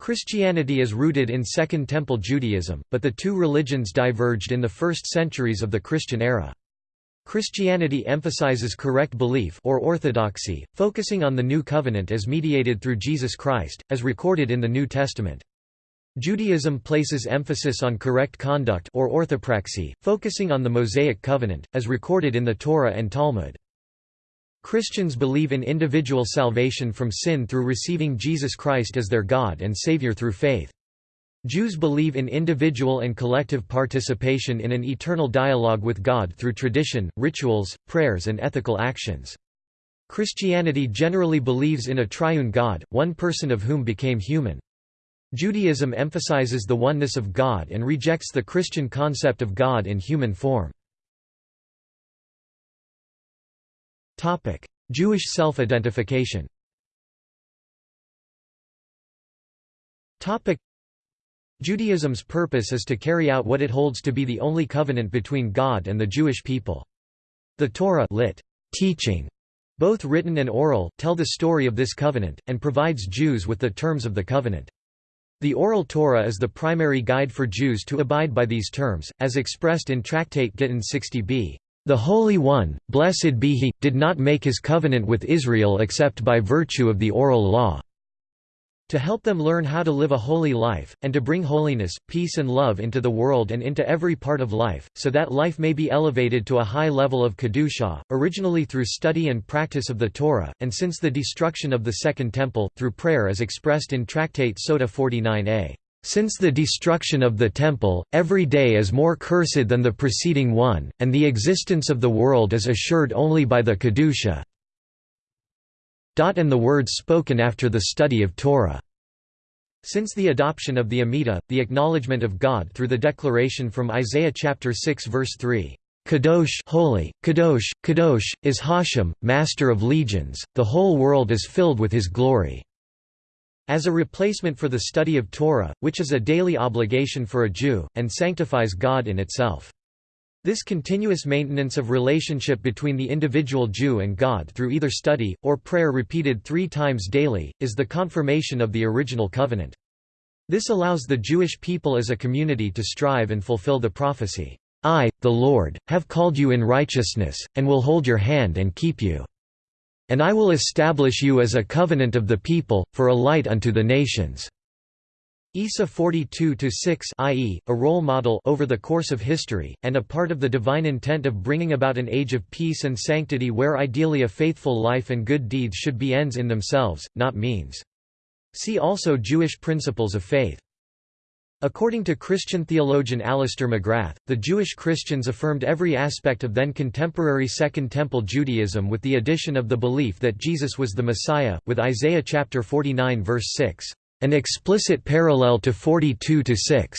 Christianity is rooted in Second Temple Judaism, but the two religions diverged in the first centuries of the Christian era. Christianity emphasizes correct belief or orthodoxy, focusing on the New Covenant as mediated through Jesus Christ, as recorded in the New Testament. Judaism places emphasis on correct conduct or orthopraxy, focusing on the Mosaic Covenant, as recorded in the Torah and Talmud. Christians believe in individual salvation from sin through receiving Jesus Christ as their God and Savior through faith. Jews believe in individual and collective participation in an eternal dialogue with God through tradition, rituals, prayers and ethical actions. Christianity generally believes in a triune God, one person of whom became human. Judaism emphasizes the oneness of God and rejects the Christian concept of God in human form. Jewish self-identification Topic: Judaism's purpose is to carry out what it holds to be the only covenant between God and the Jewish people. The Torah lit, teaching, both written and oral, tell the story of this covenant, and provides Jews with the terms of the covenant. The Oral Torah is the primary guide for Jews to abide by these terms, as expressed in Tractate Gittin 60b. The Holy One, blessed be He, did not make His covenant with Israel except by virtue of the oral law. To help them learn how to live a holy life, and to bring holiness, peace and love into the world and into every part of life, so that life may be elevated to a high level of Kedusha, originally through study and practice of the Torah, and since the destruction of the Second Temple, through prayer as expressed in Tractate Sota 49a. Since the destruction of the Temple, every day is more cursed than the preceding one, and the existence of the world is assured only by the Kedusha and the words spoken after the study of Torah. Since the adoption of the Amidah, the acknowledgement of God through the declaration from Isaiah chapter 6 verse 3, Kadosh holy, Kadosh, Kadosh, is Hashem, master of legions, the whole world is filled with his glory. As a replacement for the study of Torah, which is a daily obligation for a Jew, and sanctifies God in itself. This continuous maintenance of relationship between the individual Jew and God through either study, or prayer repeated three times daily, is the confirmation of the original covenant. This allows the Jewish people as a community to strive and fulfill the prophecy, I, the Lord, have called you in righteousness, and will hold your hand and keep you. And I will establish you as a covenant of the people, for a light unto the nations." Isa 42-6 i.e., a role model over the course of history, and a part of the divine intent of bringing about an age of peace and sanctity where ideally a faithful life and good deeds should be ends in themselves, not means. See also Jewish principles of faith. According to Christian theologian Alister McGrath, the Jewish Christians affirmed every aspect of then contemporary Second Temple Judaism with the addition of the belief that Jesus was the Messiah, with Isaiah chapter 49 verse 6, an explicit parallel to 42-6,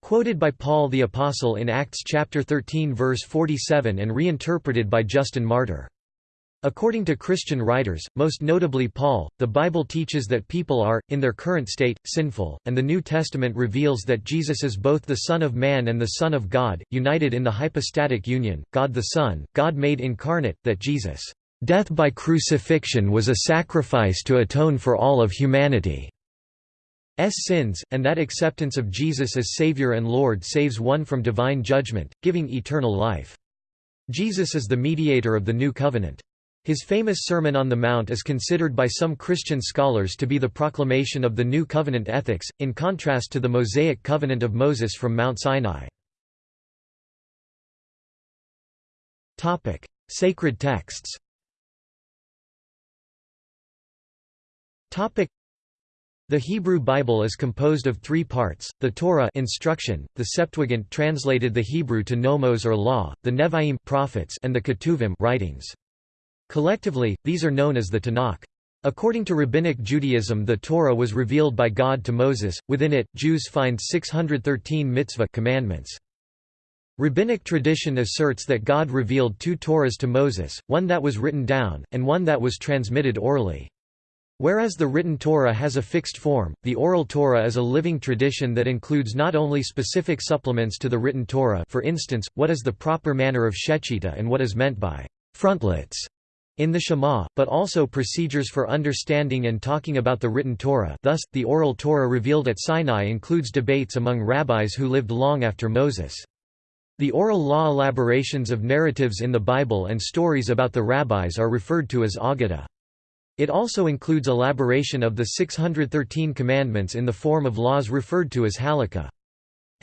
quoted by Paul the Apostle in Acts chapter 13 verse 47 and reinterpreted by Justin Martyr. According to Christian writers, most notably Paul, the Bible teaches that people are, in their current state, sinful, and the New Testament reveals that Jesus is both the Son of Man and the Son of God, united in the hypostatic union, God the Son, God made incarnate, that Jesus' death by crucifixion was a sacrifice to atone for all of humanity's sins, and that acceptance of Jesus as Savior and Lord saves one from divine judgment, giving eternal life. Jesus is the mediator of the new covenant. His famous Sermon on the Mount is considered by some Christian scholars to be the proclamation of the New Covenant ethics, in contrast to the Mosaic covenant of Moses from Mount Sinai. Sacred texts the Hebrew Bible is composed of three parts, the Torah instruction, the Septuagint translated the Hebrew to nomos or law, the Nevi'im prophets and the Ketuvim writings. Collectively, these are known as the Tanakh. According to Rabbinic Judaism the Torah was revealed by God to Moses, within it, Jews find 613 mitzvah commandments. Rabbinic tradition asserts that God revealed two Torahs to Moses, one that was written down, and one that was transmitted orally. Whereas the written Torah has a fixed form, the oral Torah is a living tradition that includes not only specific supplements to the written Torah for instance, what is the proper manner of shechita and what is meant by frontlets, in the Shema, but also procedures for understanding and talking about the written Torah thus, the oral Torah revealed at Sinai includes debates among rabbis who lived long after Moses. The oral law elaborations of narratives in the Bible and stories about the rabbis are referred to as Aggadah. It also includes elaboration of the 613 commandments in the form of laws referred to as halakha.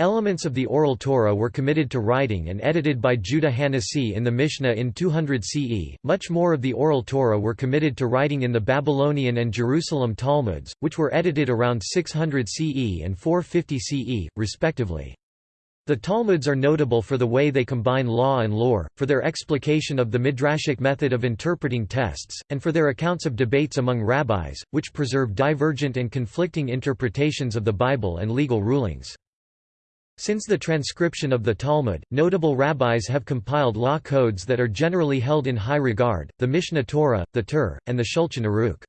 Elements of the Oral Torah were committed to writing and edited by Judah Hanasi in the Mishnah in 200 CE. Much more of the Oral Torah were committed to writing in the Babylonian and Jerusalem Talmuds, which were edited around 600 CE and 450 CE, respectively. The Talmuds are notable for the way they combine law and lore, for their explication of the midrashic method of interpreting texts, and for their accounts of debates among rabbis, which preserve divergent and conflicting interpretations of the Bible and legal rulings. Since the transcription of the Talmud, notable rabbis have compiled law codes that are generally held in high regard, the Mishneh Torah, the Tur, and the Shulchan Aruch.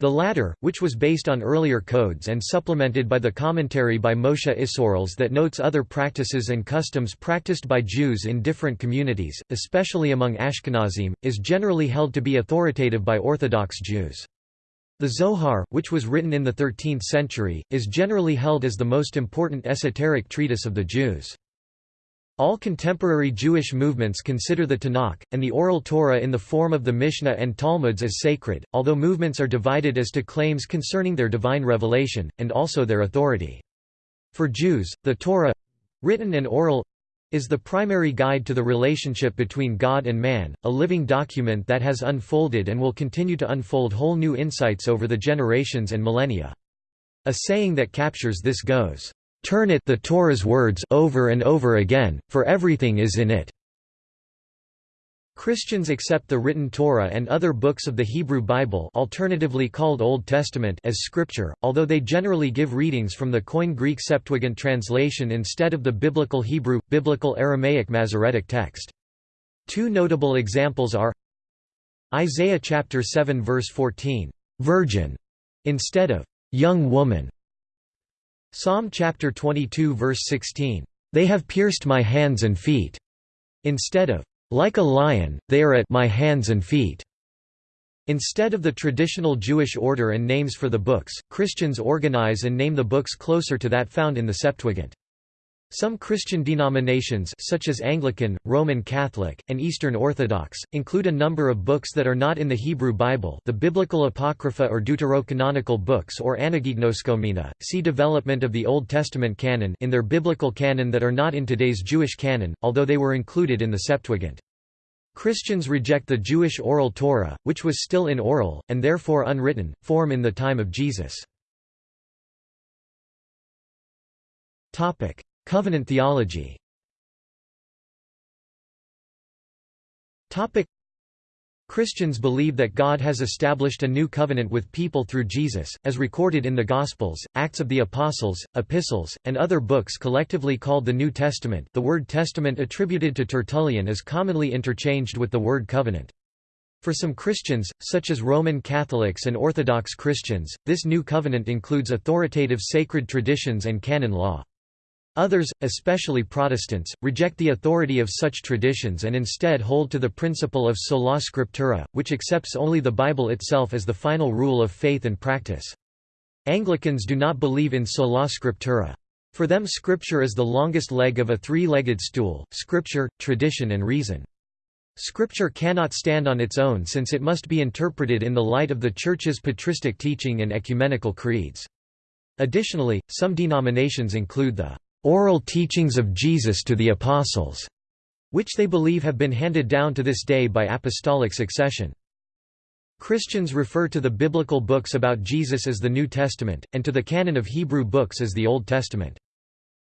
The latter, which was based on earlier codes and supplemented by the commentary by Moshe Isserles that notes other practices and customs practiced by Jews in different communities, especially among Ashkenazim, is generally held to be authoritative by Orthodox Jews. The Zohar, which was written in the 13th century, is generally held as the most important esoteric treatise of the Jews. All contemporary Jewish movements consider the Tanakh, and the Oral Torah in the form of the Mishnah and Talmuds as sacred, although movements are divided as to claims concerning their divine revelation, and also their authority. For Jews, the Torah—written and oral, is the primary guide to the relationship between God and man, a living document that has unfolded and will continue to unfold whole new insights over the generations and millennia. A saying that captures this goes, "Turn it the Torah's words over and over again, for everything is in it." Christians accept the written Torah and other books of the Hebrew Bible alternatively called Old Testament as scripture, although they generally give readings from the Koine Greek Septuagint translation instead of the Biblical Hebrew, Biblical Aramaic Masoretic text. Two notable examples are Isaiah chapter 7 verse 14, "'Virgin' instead of "'young woman' Psalm chapter 22 verse 16, "'They have pierced my hands and feet' instead of like a lion, they are at my hands and feet. Instead of the traditional Jewish order and names for the books, Christians organize and name the books closer to that found in the Septuagint. Some Christian denominations such as Anglican, Roman Catholic, and Eastern Orthodox, include a number of books that are not in the Hebrew Bible the Biblical Apocrypha or Deuterocanonical books or Anagignoskomena, see Development of the Old Testament canon in their biblical canon that are not in today's Jewish canon, although they were included in the Septuagint. Christians reject the Jewish oral Torah, which was still in oral, and therefore unwritten, form in the time of Jesus. Covenant theology Christians believe that God has established a new covenant with people through Jesus, as recorded in the Gospels, Acts of the Apostles, Epistles, and other books collectively called the New Testament the word testament attributed to Tertullian is commonly interchanged with the word covenant. For some Christians, such as Roman Catholics and Orthodox Christians, this new covenant includes authoritative sacred traditions and canon law. Others, especially Protestants, reject the authority of such traditions and instead hold to the principle of sola scriptura, which accepts only the Bible itself as the final rule of faith and practice. Anglicans do not believe in sola scriptura. For them scripture is the longest leg of a three-legged stool, scripture, tradition and reason. Scripture cannot stand on its own since it must be interpreted in the light of the Church's patristic teaching and ecumenical creeds. Additionally, some denominations include the oral teachings of Jesus to the Apostles, which they believe have been handed down to this day by apostolic succession. Christians refer to the biblical books about Jesus as the New Testament, and to the canon of Hebrew books as the Old Testament.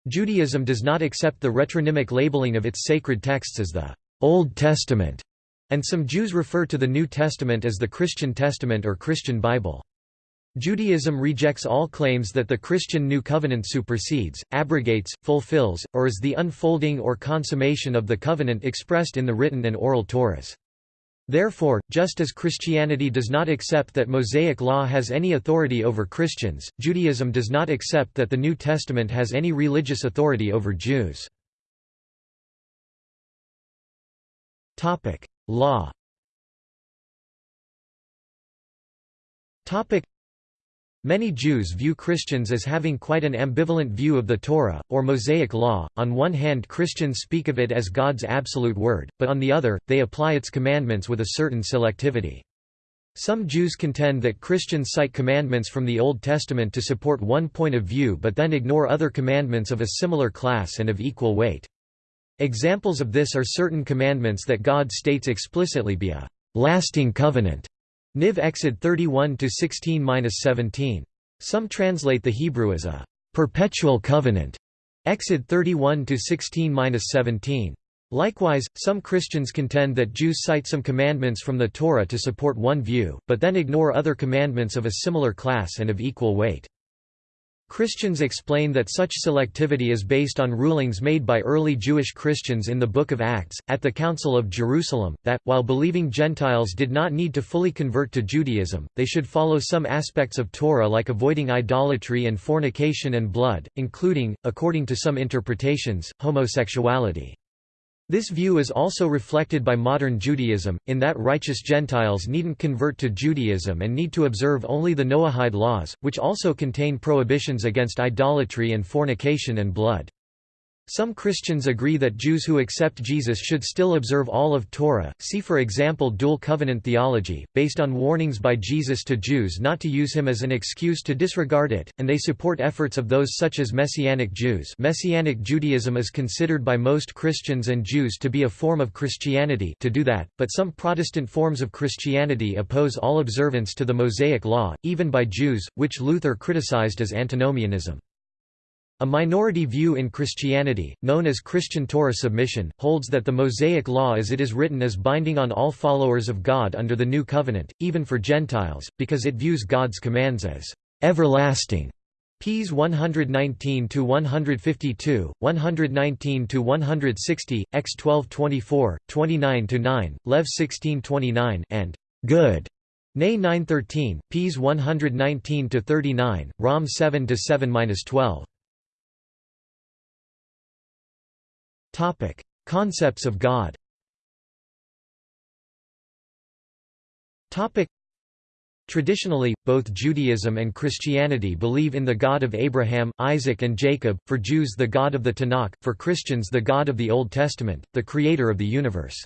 Judaism does not accept the retronymic labeling of its sacred texts as the Old Testament, and some Jews refer to the New Testament as the Christian Testament or Christian Bible. Judaism rejects all claims that the Christian New Covenant supersedes, abrogates, fulfills, or is the unfolding or consummation of the covenant expressed in the written and oral Torahs. Therefore, just as Christianity does not accept that Mosaic law has any authority over Christians, Judaism does not accept that the New Testament has any religious authority over Jews. Law Many Jews view Christians as having quite an ambivalent view of the Torah, or Mosaic Law. On one hand, Christians speak of it as God's absolute word, but on the other, they apply its commandments with a certain selectivity. Some Jews contend that Christians cite commandments from the Old Testament to support one point of view but then ignore other commandments of a similar class and of equal weight. Examples of this are certain commandments that God states explicitly be a lasting covenant Niv Exod 31 16-17. Some translate the Hebrew as a perpetual covenant. Exod 31 16-17. Likewise, some Christians contend that Jews cite some commandments from the Torah to support one view, but then ignore other commandments of a similar class and of equal weight. Christians explain that such selectivity is based on rulings made by early Jewish Christians in the Book of Acts, at the Council of Jerusalem, that, while believing Gentiles did not need to fully convert to Judaism, they should follow some aspects of Torah like avoiding idolatry and fornication and blood, including, according to some interpretations, homosexuality. This view is also reflected by modern Judaism, in that righteous Gentiles needn't convert to Judaism and need to observe only the Noahide laws, which also contain prohibitions against idolatry and fornication and blood. Some Christians agree that Jews who accept Jesus should still observe all of Torah, see for example dual covenant theology, based on warnings by Jesus to Jews not to use him as an excuse to disregard it, and they support efforts of those such as Messianic Jews Messianic Judaism is considered by most Christians and Jews to be a form of Christianity to do that, but some Protestant forms of Christianity oppose all observance to the Mosaic Law, even by Jews, which Luther criticized as antinomianism. A minority view in Christianity, known as Christian Torah submission, holds that the Mosaic Law as it is written is binding on all followers of God under the New Covenant, even for Gentiles, because it views God's commands as everlasting. Ps 119-152, 119-160, X 1224, 29-9, Lev 1629, and good. Nay 913, Ps 119-39, Rom 7-7-12. Topic: Concepts of God. Topic: Traditionally, both Judaism and Christianity believe in the God of Abraham, Isaac and Jacob, for Jews the God of the Tanakh, for Christians the God of the Old Testament, the creator of the universe.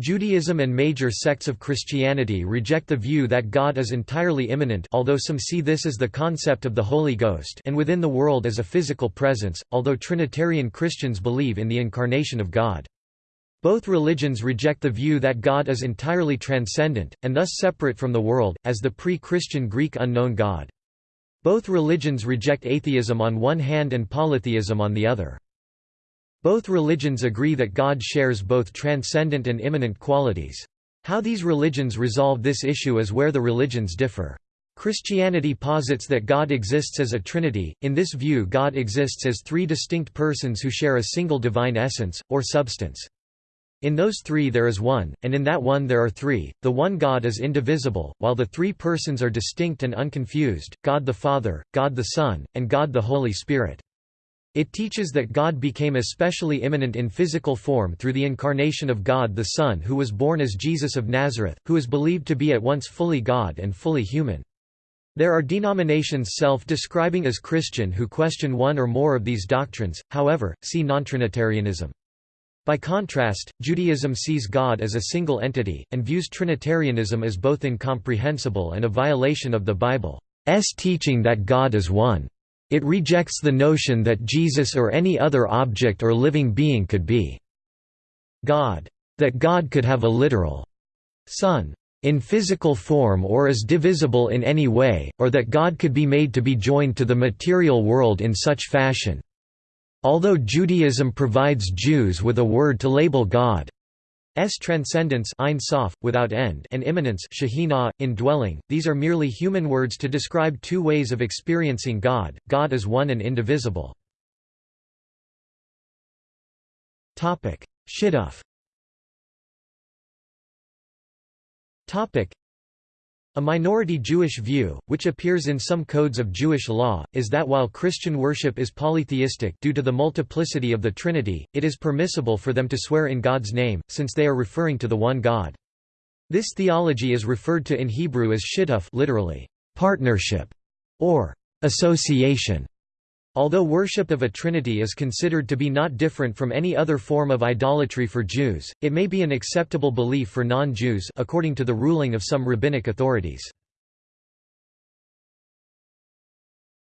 Judaism and major sects of Christianity reject the view that God is entirely immanent although some see this as the concept of the Holy Ghost and within the world as a physical presence, although Trinitarian Christians believe in the incarnation of God. Both religions reject the view that God is entirely transcendent, and thus separate from the world, as the pre-Christian Greek unknown God. Both religions reject atheism on one hand and polytheism on the other. Both religions agree that God shares both transcendent and immanent qualities. How these religions resolve this issue is where the religions differ. Christianity posits that God exists as a trinity, in this view God exists as three distinct persons who share a single divine essence, or substance. In those three there is one, and in that one there are three. The one God is indivisible, while the three persons are distinct and unconfused, God the Father, God the Son, and God the Holy Spirit. It teaches that God became especially immanent in physical form through the incarnation of God the Son who was born as Jesus of Nazareth, who is believed to be at once fully God and fully human. There are denominations self-describing as Christian who question one or more of these doctrines, however, see nontrinitarianism. By contrast, Judaism sees God as a single entity, and views Trinitarianism as both incomprehensible and a violation of the Bible's teaching that God is one. It rejects the notion that Jesus or any other object or living being could be God. That God could have a literal son in physical form or is divisible in any way, or that God could be made to be joined to the material world in such fashion. Although Judaism provides Jews with a word to label God, S transcendence Ein Sof, without end and immanence Shekhinah, indwelling, these are merely human words to describe two ways of experiencing God, God is one and indivisible. Shituf a minority Jewish view, which appears in some codes of Jewish law, is that while Christian worship is polytheistic due to the multiplicity of the Trinity, it is permissible for them to swear in God's name, since they are referring to the one God. This theology is referred to in Hebrew as shituf literally, partnership, or association. Although worship of a trinity is considered to be not different from any other form of idolatry for Jews, it may be an acceptable belief for non-Jews according to the ruling of some rabbinic authorities.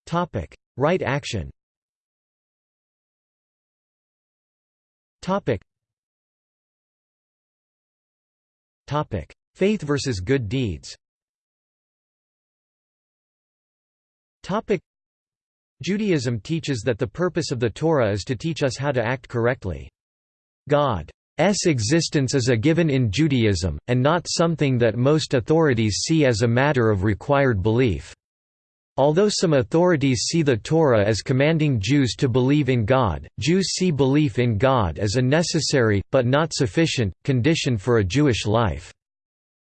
Topic: Right action Topic: Faith versus good deeds Judaism teaches that the purpose of the Torah is to teach us how to act correctly. God's existence is a given in Judaism, and not something that most authorities see as a matter of required belief. Although some authorities see the Torah as commanding Jews to believe in God, Jews see belief in God as a necessary, but not sufficient, condition for a Jewish life.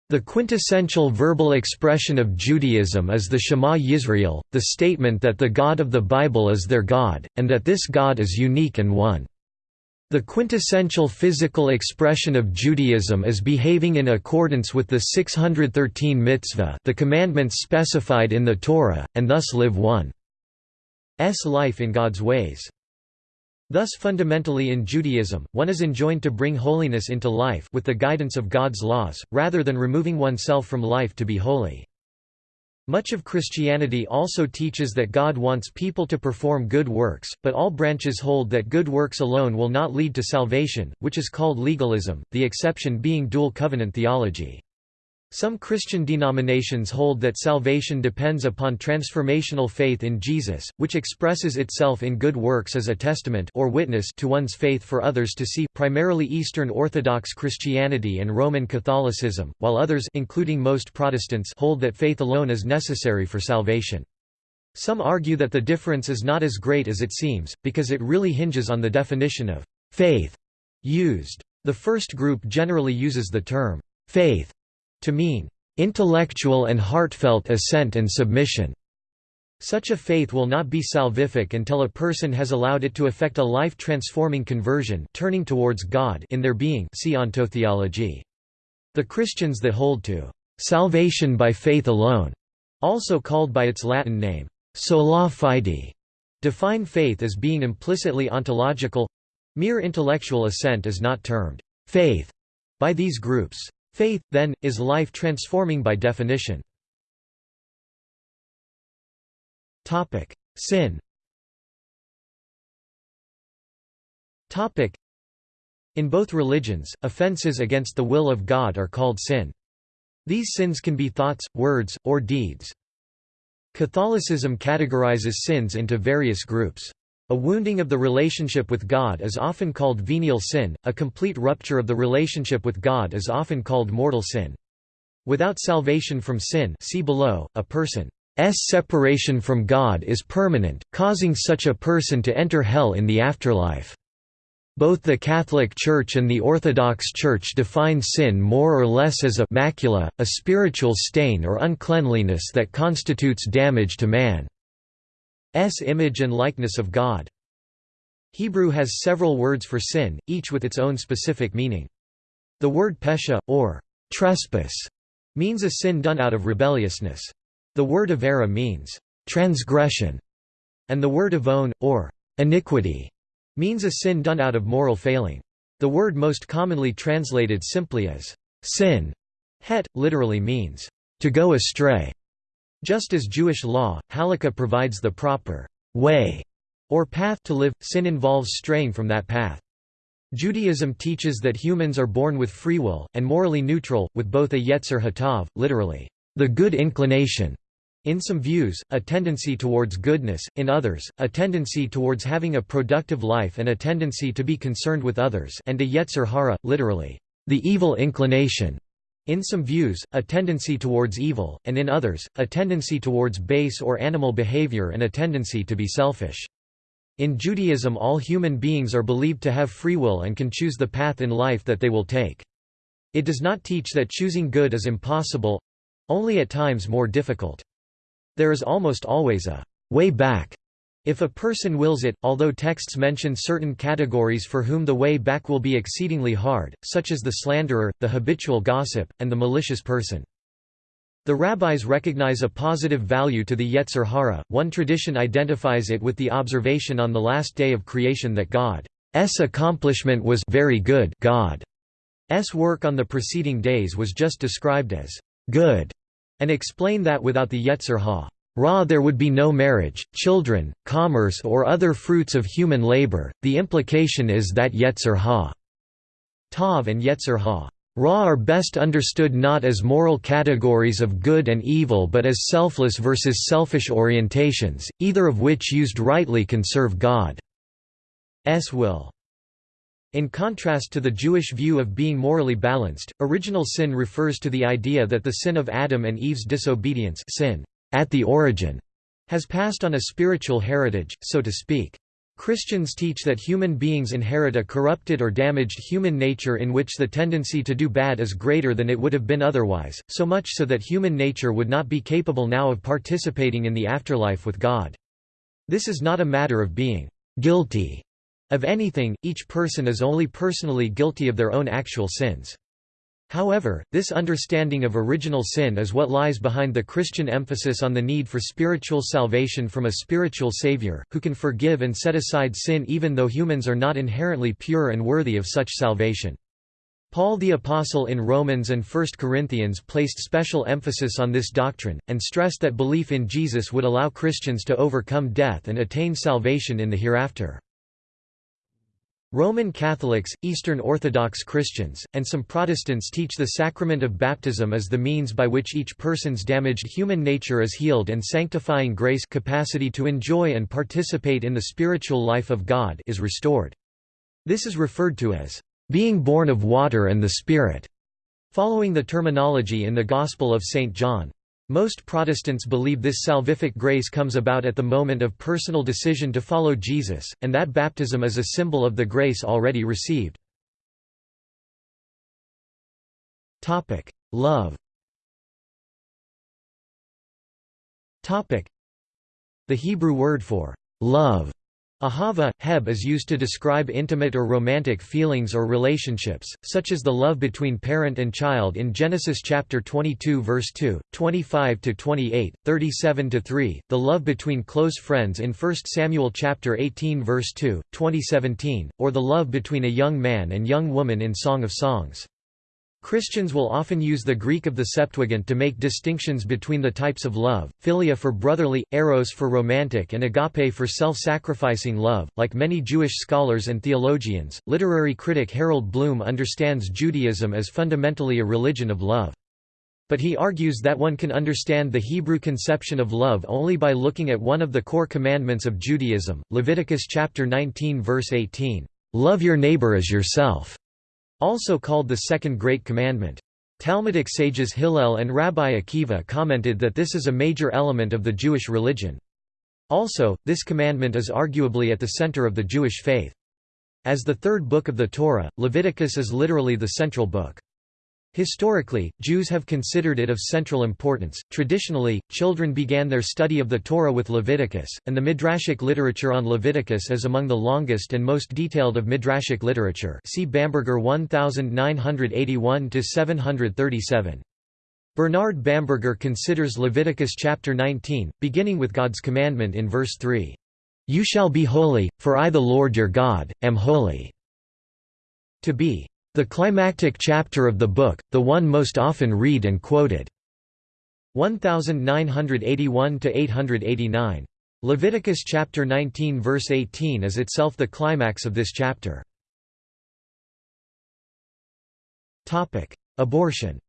The quintessential verbal expression of Judaism is the Shema Yisrael, the statement that the God of the Bible is their God, and that this God is unique and one. The quintessential physical expression of Judaism is behaving in accordance with the 613 mitzvah the commandments specified in the Torah, and thus live one's life in God's ways. Thus fundamentally in Judaism, one is enjoined to bring holiness into life with the guidance of God's laws, rather than removing oneself from life to be holy. Much of Christianity also teaches that God wants people to perform good works, but all branches hold that good works alone will not lead to salvation, which is called legalism, the exception being dual covenant theology. Some Christian denominations hold that salvation depends upon transformational faith in Jesus, which expresses itself in good works as a testament or witness to one's faith for others to see primarily Eastern Orthodox Christianity and Roman Catholicism, while others including most Protestants hold that faith alone is necessary for salvation. Some argue that the difference is not as great as it seems, because it really hinges on the definition of faith used. The first group generally uses the term faith to mean intellectual and heartfelt assent and submission. Such a faith will not be salvific until a person has allowed it to effect a life-transforming conversion turning towards God in their being see ontotheology. The Christians that hold to «salvation by faith alone», also called by its Latin name, sola fide, define faith as being implicitly ontological—mere intellectual assent is not termed «faith» by these groups. Faith, then, is life transforming by definition. Sin In both religions, offenses against the will of God are called sin. These sins can be thoughts, words, or deeds. Catholicism categorizes sins into various groups. A wounding of the relationship with God is often called venial sin, a complete rupture of the relationship with God is often called mortal sin. Without salvation from sin see below, a person's separation from God is permanent, causing such a person to enter hell in the afterlife. Both the Catholic Church and the Orthodox Church define sin more or less as a macula, a spiritual stain or uncleanliness that constitutes damage to man. S image and likeness of God. Hebrew has several words for sin, each with its own specific meaning. The word pesha, or trespass, means a sin done out of rebelliousness. The word avera means transgression, and the word avon, or iniquity, means a sin done out of moral failing. The word most commonly translated simply as sin, het, literally means to go astray. Just as Jewish law, halakha provides the proper way or path to live, sin involves straying from that path. Judaism teaches that humans are born with free will, and morally neutral, with both a yetzer hatav, literally, the good inclination, in some views, a tendency towards goodness, in others, a tendency towards having a productive life and a tendency to be concerned with others and a yetzer hara, literally, the evil inclination. In some views, a tendency towards evil, and in others, a tendency towards base or animal behavior and a tendency to be selfish. In Judaism all human beings are believed to have free will and can choose the path in life that they will take. It does not teach that choosing good is impossible—only at times more difficult. There is almost always a way back if a person wills it, although texts mention certain categories for whom the way back will be exceedingly hard, such as the slanderer, the habitual gossip, and the malicious person. The rabbis recognize a positive value to the Yetzer Hara. One tradition identifies it with the observation on the last day of creation that God's accomplishment was very good. God's work on the preceding days was just described as good, and explain that without the Yetzer Hara there would be no marriage, children, commerce, or other fruits of human labor. The implication is that Yetzer Ha Tav and Yetzer Ha Ra are best understood not as moral categories of good and evil but as selfless versus selfish orientations, either of which used rightly can serve God's will. In contrast to the Jewish view of being morally balanced, original sin refers to the idea that the sin of Adam and Eve's disobedience sin, at the origin, has passed on a spiritual heritage, so to speak. Christians teach that human beings inherit a corrupted or damaged human nature in which the tendency to do bad is greater than it would have been otherwise, so much so that human nature would not be capable now of participating in the afterlife with God. This is not a matter of being guilty of anything, each person is only personally guilty of their own actual sins. However, this understanding of original sin is what lies behind the Christian emphasis on the need for spiritual salvation from a spiritual Savior, who can forgive and set aside sin even though humans are not inherently pure and worthy of such salvation. Paul the Apostle in Romans and 1 Corinthians placed special emphasis on this doctrine, and stressed that belief in Jesus would allow Christians to overcome death and attain salvation in the hereafter. Roman Catholics, Eastern Orthodox Christians, and some Protestants teach the sacrament of baptism as the means by which each person's damaged human nature is healed and sanctifying grace capacity to enjoy and participate in the spiritual life of God is restored. This is referred to as being born of water and the Spirit, following the terminology in the Gospel of St. John. Most Protestants believe this salvific grace comes about at the moment of personal decision to follow Jesus, and that baptism is a symbol of the grace already received. Love The Hebrew word for love Ahava, heb is used to describe intimate or romantic feelings or relationships, such as the love between parent and child in Genesis chapter 22 verse 2, 25 to 28, 37 to 3, the love between close friends in 1 Samuel chapter 18 verse 2, 2017, or the love between a young man and young woman in Song of Songs. Christians will often use the Greek of the Septuagint to make distinctions between the types of love, philia for brotherly, eros for romantic and agape for self-sacrificing love. Like many Jewish scholars and theologians, literary critic Harold Bloom understands Judaism as fundamentally a religion of love. But he argues that one can understand the Hebrew conception of love only by looking at one of the core commandments of Judaism, Leviticus chapter 19 verse 18, "Love your neighbor as yourself." Also called the Second Great Commandment. Talmudic sages Hillel and Rabbi Akiva commented that this is a major element of the Jewish religion. Also, this commandment is arguably at the center of the Jewish faith. As the third book of the Torah, Leviticus is literally the central book. Historically, Jews have considered it of central importance. Traditionally, children began their study of the Torah with Leviticus, and the Midrashic literature on Leviticus is among the longest and most detailed of Midrashic literature. See Bamberger 1981 to 737. Bernard Bamberger considers Leviticus chapter 19, beginning with God's commandment in verse 3. You shall be holy, for I the Lord your God, am holy. To be the climactic chapter of the book, the one most often read and quoted. 1981–889. Leviticus chapter 19 verse 18 is itself the climax of this chapter. Abortion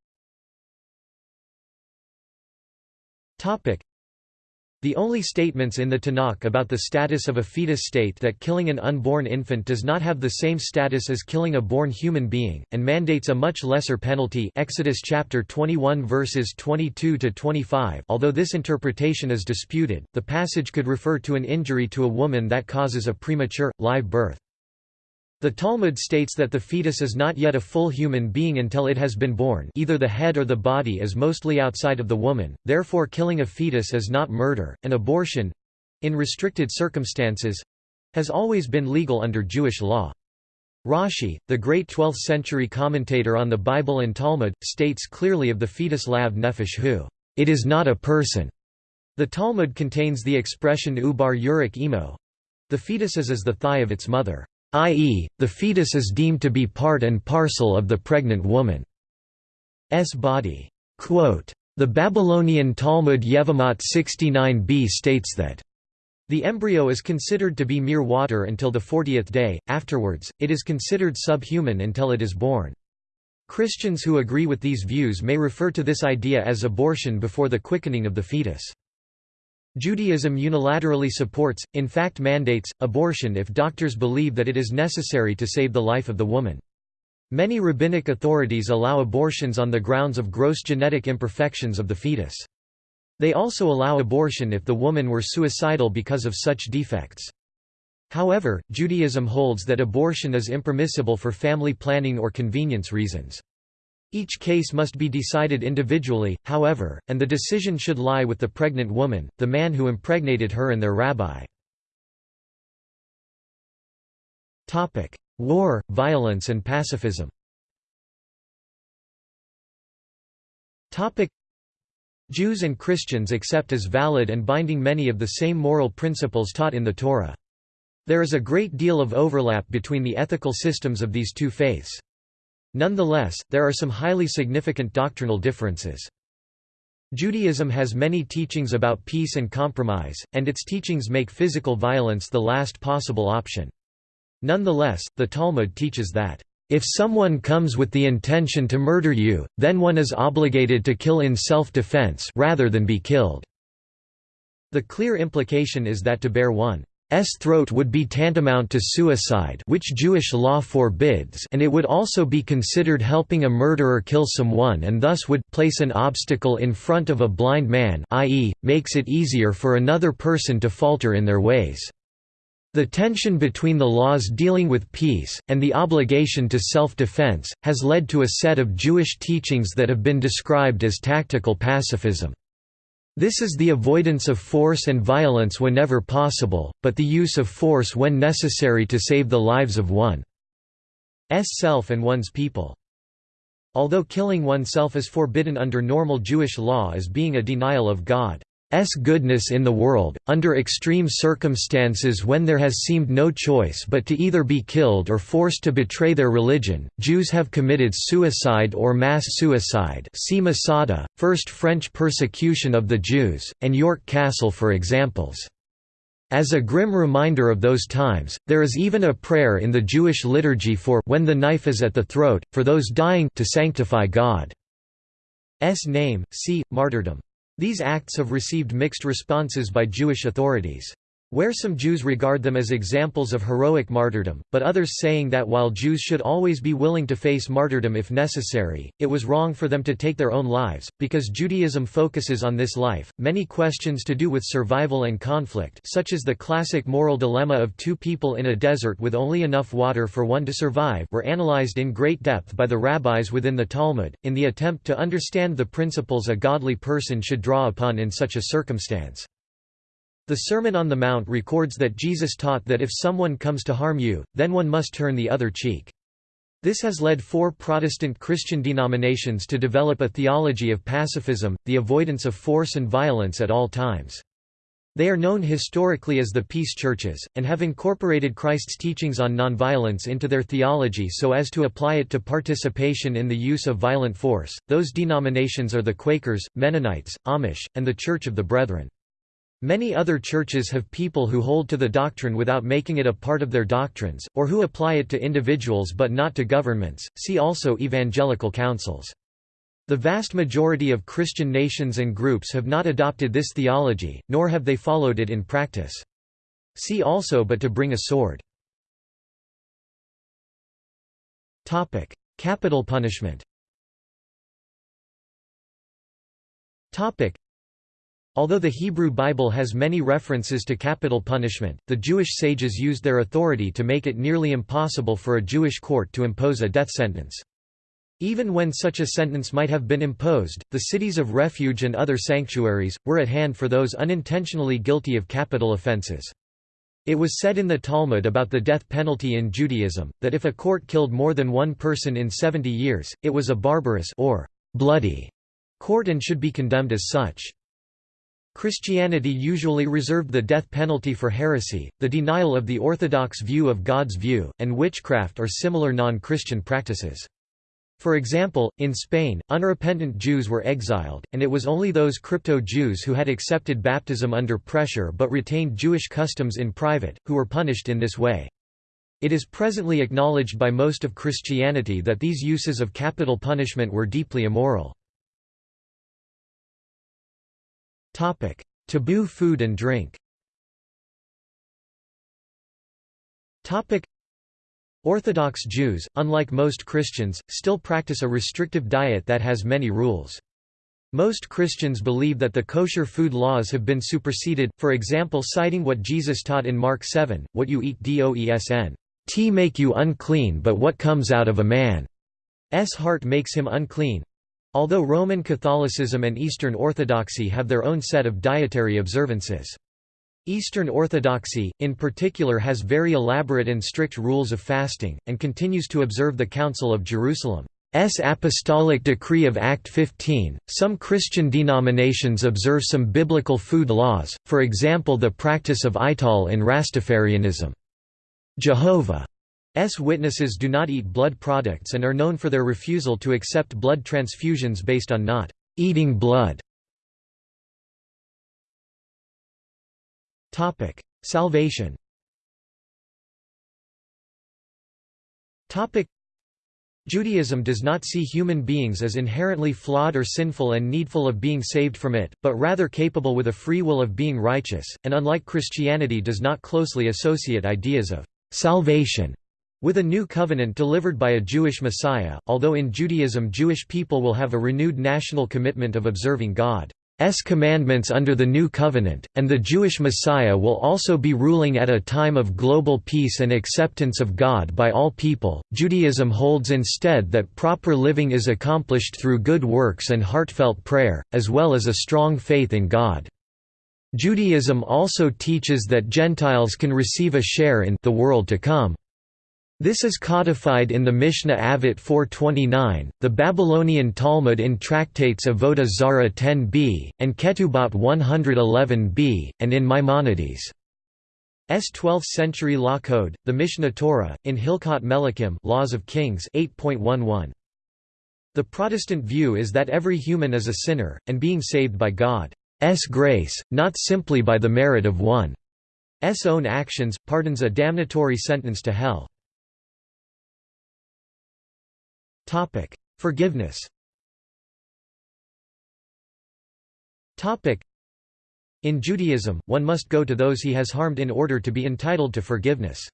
the only statements in the Tanakh about the status of a fetus state that killing an unborn infant does not have the same status as killing a born human being, and mandates a much lesser penalty Exodus chapter 21 verses 22 to 25. Although this interpretation is disputed, the passage could refer to an injury to a woman that causes a premature, live birth. The Talmud states that the fetus is not yet a full human being until it has been born either the head or the body is mostly outside of the woman, therefore killing a fetus is not murder, and abortion—in restricted circumstances—has always been legal under Jewish law. Rashi, the great 12th-century commentator on the Bible and Talmud, states clearly of the fetus lav nefesh who it is not a person. The Talmud contains the expression ubar yurik emo. The fetus is as the thigh of its mother, i.e., the fetus is deemed to be part and parcel of the pregnant woman's body. The Babylonian Talmud Yevamot 69b states that the embryo is considered to be mere water until the 40th day, afterwards, it is considered subhuman until it is born. Christians who agree with these views may refer to this idea as abortion before the quickening of the fetus. Judaism unilaterally supports, in fact mandates, abortion if doctors believe that it is necessary to save the life of the woman. Many rabbinic authorities allow abortions on the grounds of gross genetic imperfections of the fetus. They also allow abortion if the woman were suicidal because of such defects. However, Judaism holds that abortion is impermissible for family planning or convenience reasons. Each case must be decided individually, however, and the decision should lie with the pregnant woman, the man who impregnated her and their rabbi. War, violence and pacifism Jews and Christians accept as valid and binding many of the same moral principles taught in the Torah. There is a great deal of overlap between the ethical systems of these two faiths. Nonetheless, there are some highly significant doctrinal differences. Judaism has many teachings about peace and compromise, and its teachings make physical violence the last possible option. Nonetheless, the Talmud teaches that, "...if someone comes with the intention to murder you, then one is obligated to kill in self-defense rather than be killed." The clear implication is that to bear one throat would be tantamount to suicide which Jewish law forbids and it would also be considered helping a murderer kill someone and thus would place an obstacle in front of a blind man i.e., makes it easier for another person to falter in their ways. The tension between the laws dealing with peace, and the obligation to self-defense, has led to a set of Jewish teachings that have been described as tactical pacifism. This is the avoidance of force and violence whenever possible, but the use of force when necessary to save the lives of one's self and one's people. Although killing oneself is forbidden under normal Jewish law as being a denial of God. S goodness in the world, under extreme circumstances when there has seemed no choice but to either be killed or forced to betray their religion, Jews have committed suicide or mass suicide see Masada, First French persecution of the Jews, and York Castle for examples. As a grim reminder of those times, there is even a prayer in the Jewish liturgy for when the knife is at the throat, for those dying to sanctify God's name, see, martyrdom. These acts have received mixed responses by Jewish authorities. Where some Jews regard them as examples of heroic martyrdom, but others saying that while Jews should always be willing to face martyrdom if necessary, it was wrong for them to take their own lives, because Judaism focuses on this life. Many questions to do with survival and conflict, such as the classic moral dilemma of two people in a desert with only enough water for one to survive, were analyzed in great depth by the rabbis within the Talmud, in the attempt to understand the principles a godly person should draw upon in such a circumstance. The Sermon on the Mount records that Jesus taught that if someone comes to harm you, then one must turn the other cheek. This has led four Protestant Christian denominations to develop a theology of pacifism, the avoidance of force and violence at all times. They are known historically as the Peace Churches, and have incorporated Christ's teachings on nonviolence into their theology so as to apply it to participation in the use of violent force. Those denominations are the Quakers, Mennonites, Amish, and the Church of the Brethren. Many other churches have people who hold to the doctrine without making it a part of their doctrines, or who apply it to individuals but not to governments. See also evangelical councils. The vast majority of Christian nations and groups have not adopted this theology, nor have they followed it in practice. See also but to bring a sword. Capital punishment Although the Hebrew Bible has many references to capital punishment, the Jewish sages used their authority to make it nearly impossible for a Jewish court to impose a death sentence. Even when such a sentence might have been imposed, the cities of refuge and other sanctuaries, were at hand for those unintentionally guilty of capital offences. It was said in the Talmud about the death penalty in Judaism, that if a court killed more than one person in seventy years, it was a barbarous or bloody court and should be condemned as such. Christianity usually reserved the death penalty for heresy, the denial of the orthodox view of God's view, and witchcraft or similar non-Christian practices. For example, in Spain, unrepentant Jews were exiled, and it was only those crypto-Jews who had accepted baptism under pressure but retained Jewish customs in private, who were punished in this way. It is presently acknowledged by most of Christianity that these uses of capital punishment were deeply immoral. Taboo food and drink Orthodox Jews, unlike most Christians, still practice a restrictive diet that has many rules. Most Christians believe that the kosher food laws have been superseded, for example citing what Jesus taught in Mark 7, what you eat doesn't t make you unclean but what comes out of a man's heart makes him unclean. Although Roman Catholicism and Eastern Orthodoxy have their own set of dietary observances. Eastern Orthodoxy, in particular has very elaborate and strict rules of fasting, and continues to observe the Council of Jerusalem's Apostolic Decree of Act 15. Some Christian denominations observe some biblical food laws, for example the practice of Ital in Rastafarianism. Jehovah's Witnesses do not eat blood products and are known for their refusal to accept blood transfusions based on not eating blood. Topic: Salvation. Topic: Judaism does not see human beings as inherently flawed or sinful and needful of being saved from it, but rather capable with a free will of being righteous, and unlike Christianity does not closely associate ideas of salvation with a new covenant delivered by a Jewish Messiah, although in Judaism Jewish people will have a renewed national commitment of observing God. S commandments under the New Covenant, and the Jewish Messiah will also be ruling at a time of global peace and acceptance of God by all people. Judaism holds instead that proper living is accomplished through good works and heartfelt prayer, as well as a strong faith in God. Judaism also teaches that Gentiles can receive a share in the world to come. This is codified in the Mishnah Avot 429, the Babylonian Talmud in tractates Avodah Zarah 10b, and Ketubot 111b, and in Maimonides' S 12th-century law code, the Mishneh Torah, in Hilchot Melachim Laws of Kings 8.11. The Protestant view is that every human is a sinner, and being saved by God's grace, not simply by the merit of one's own actions, pardons a damnatory sentence to hell. Topic: Forgiveness. Topic: In Judaism, one must go to those he has harmed in order to be entitled to forgiveness.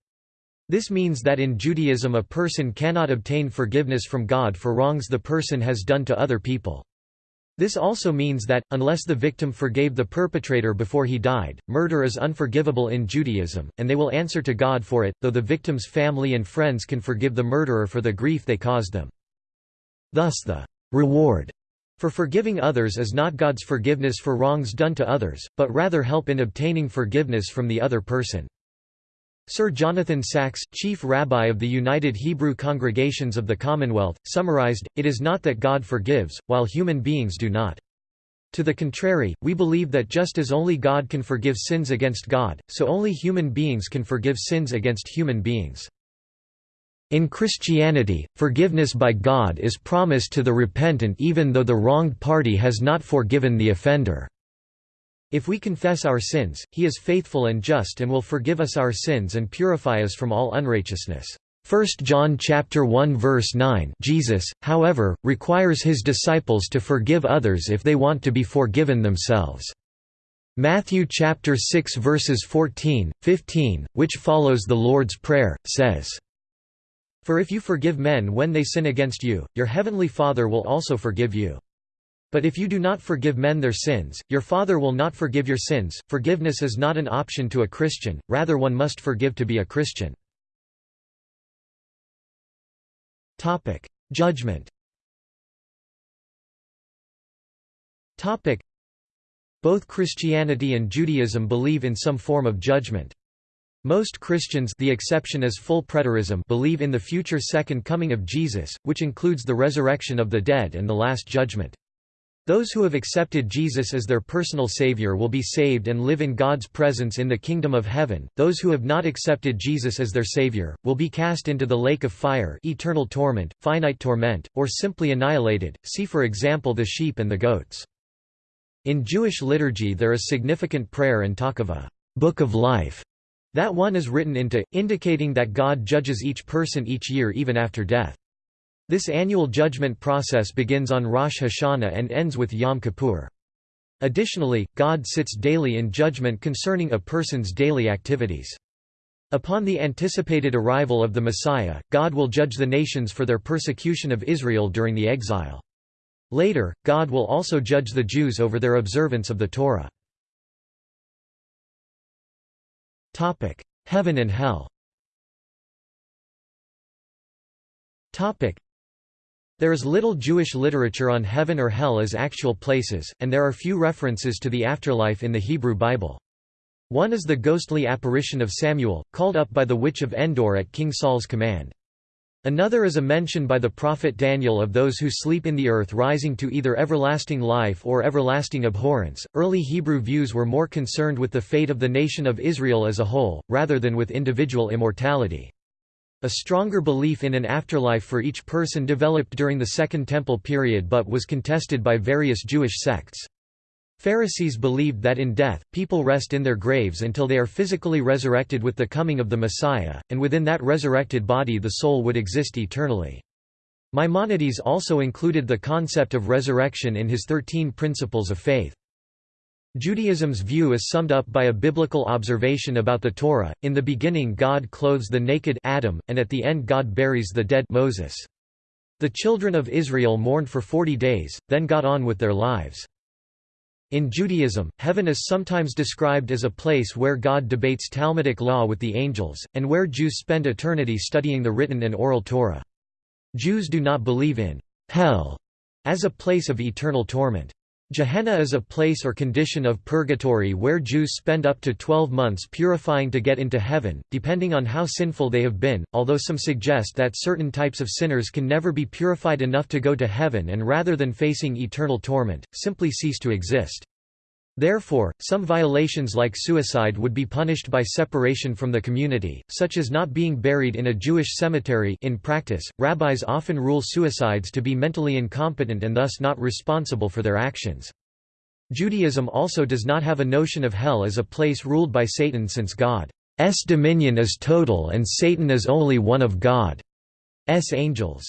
This means that in Judaism a person cannot obtain forgiveness from God for wrongs the person has done to other people. This also means that, unless the victim forgave the perpetrator before he died, murder is unforgivable in Judaism, and they will answer to God for it, though the victim's family and friends can forgive the murderer for the grief they caused them. Thus the reward for forgiving others is not God's forgiveness for wrongs done to others, but rather help in obtaining forgiveness from the other person. Sir Jonathan Sacks, chief rabbi of the United Hebrew Congregations of the Commonwealth, summarized, It is not that God forgives, while human beings do not. To the contrary, we believe that just as only God can forgive sins against God, so only human beings can forgive sins against human beings. In Christianity, forgiveness by God is promised to the repentant even though the wronged party has not forgiven the offender. If we confess our sins, he is faithful and just and will forgive us our sins and purify us from all unrighteousness. 1 John chapter 1 verse 9 Jesus, however, requires his disciples to forgive others if they want to be forgiven themselves. Matthew chapter 6 verses 14, 15, which follows the Lord's Prayer, says, for if you forgive men when they sin against you, your heavenly Father will also forgive you. But if you do not forgive men their sins, your Father will not forgive your sins. Forgiveness is not an option to a Christian, rather, one must forgive to be a Christian. Topic: Judgment. Topic: Both Christianity and Judaism believe in some form of judgment. Most Christians the exception is full preterism believe in the future second coming of Jesus, which includes the resurrection of the dead and the Last Judgment. Those who have accepted Jesus as their personal Savior will be saved and live in God's presence in the kingdom of heaven. Those who have not accepted Jesus as their Savior will be cast into the lake of fire, eternal torment, finite torment, or simply annihilated. See for example the sheep and the goats. In Jewish liturgy there is significant prayer and talk of a book of life that one is written into, indicating that God judges each person each year even after death. This annual judgment process begins on Rosh Hashanah and ends with Yom Kippur. Additionally, God sits daily in judgment concerning a person's daily activities. Upon the anticipated arrival of the Messiah, God will judge the nations for their persecution of Israel during the exile. Later, God will also judge the Jews over their observance of the Torah. Heaven and Hell Topic: there is little Jewish literature on heaven or hell as actual places, and there are few references to the afterlife in the Hebrew Bible. One is the ghostly apparition of Samuel, called up by the witch of Endor at King Saul's command. Another is a mention by the prophet Daniel of those who sleep in the earth rising to either everlasting life or everlasting abhorrence. Early Hebrew views were more concerned with the fate of the nation of Israel as a whole, rather than with individual immortality. A stronger belief in an afterlife for each person developed during the Second Temple period but was contested by various Jewish sects. Pharisees believed that in death, people rest in their graves until they are physically resurrected with the coming of the Messiah, and within that resurrected body the soul would exist eternally. Maimonides also included the concept of resurrection in his Thirteen Principles of Faith. Judaism's view is summed up by a biblical observation about the Torah, in the beginning God clothes the naked Adam, and at the end God buries the dead Moses. The children of Israel mourned for forty days, then got on with their lives. In Judaism, heaven is sometimes described as a place where God debates Talmudic law with the angels, and where Jews spend eternity studying the written and oral Torah. Jews do not believe in hell as a place of eternal torment. Gehenna is a place or condition of purgatory where Jews spend up to 12 months purifying to get into heaven, depending on how sinful they have been, although some suggest that certain types of sinners can never be purified enough to go to heaven and rather than facing eternal torment, simply cease to exist. Therefore, some violations like suicide would be punished by separation from the community, such as not being buried in a Jewish cemetery in practice, rabbis often rule suicides to be mentally incompetent and thus not responsible for their actions. Judaism also does not have a notion of hell as a place ruled by Satan since God's dominion is total and Satan is only one of God's angels.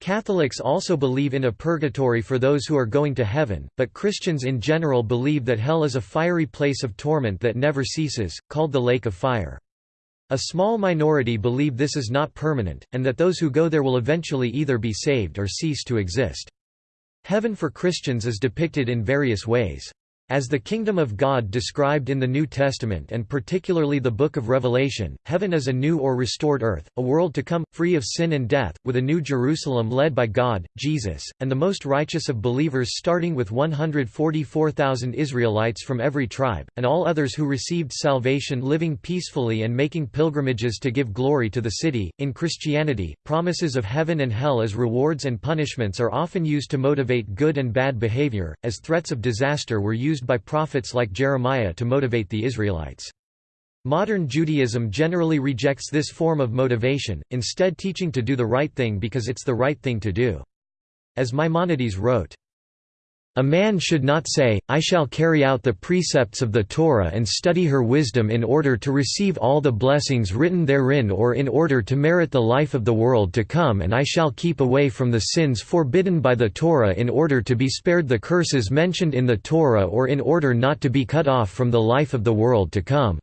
Catholics also believe in a purgatory for those who are going to heaven, but Christians in general believe that hell is a fiery place of torment that never ceases, called the lake of fire. A small minority believe this is not permanent, and that those who go there will eventually either be saved or cease to exist. Heaven for Christians is depicted in various ways. As the kingdom of God described in the New Testament and particularly the Book of Revelation, heaven is a new or restored earth, a world to come, free of sin and death, with a new Jerusalem led by God, Jesus, and the most righteous of believers starting with 144,000 Israelites from every tribe, and all others who received salvation living peacefully and making pilgrimages to give glory to the city. In Christianity, promises of heaven and hell as rewards and punishments are often used to motivate good and bad behavior, as threats of disaster were used used by prophets like Jeremiah to motivate the Israelites. Modern Judaism generally rejects this form of motivation, instead teaching to do the right thing because it's the right thing to do. As Maimonides wrote, a man should not say, I shall carry out the precepts of the Torah and study her wisdom in order to receive all the blessings written therein or in order to merit the life of the world to come and I shall keep away from the sins forbidden by the Torah in order to be spared the curses mentioned in the Torah or in order not to be cut off from the life of the world to come.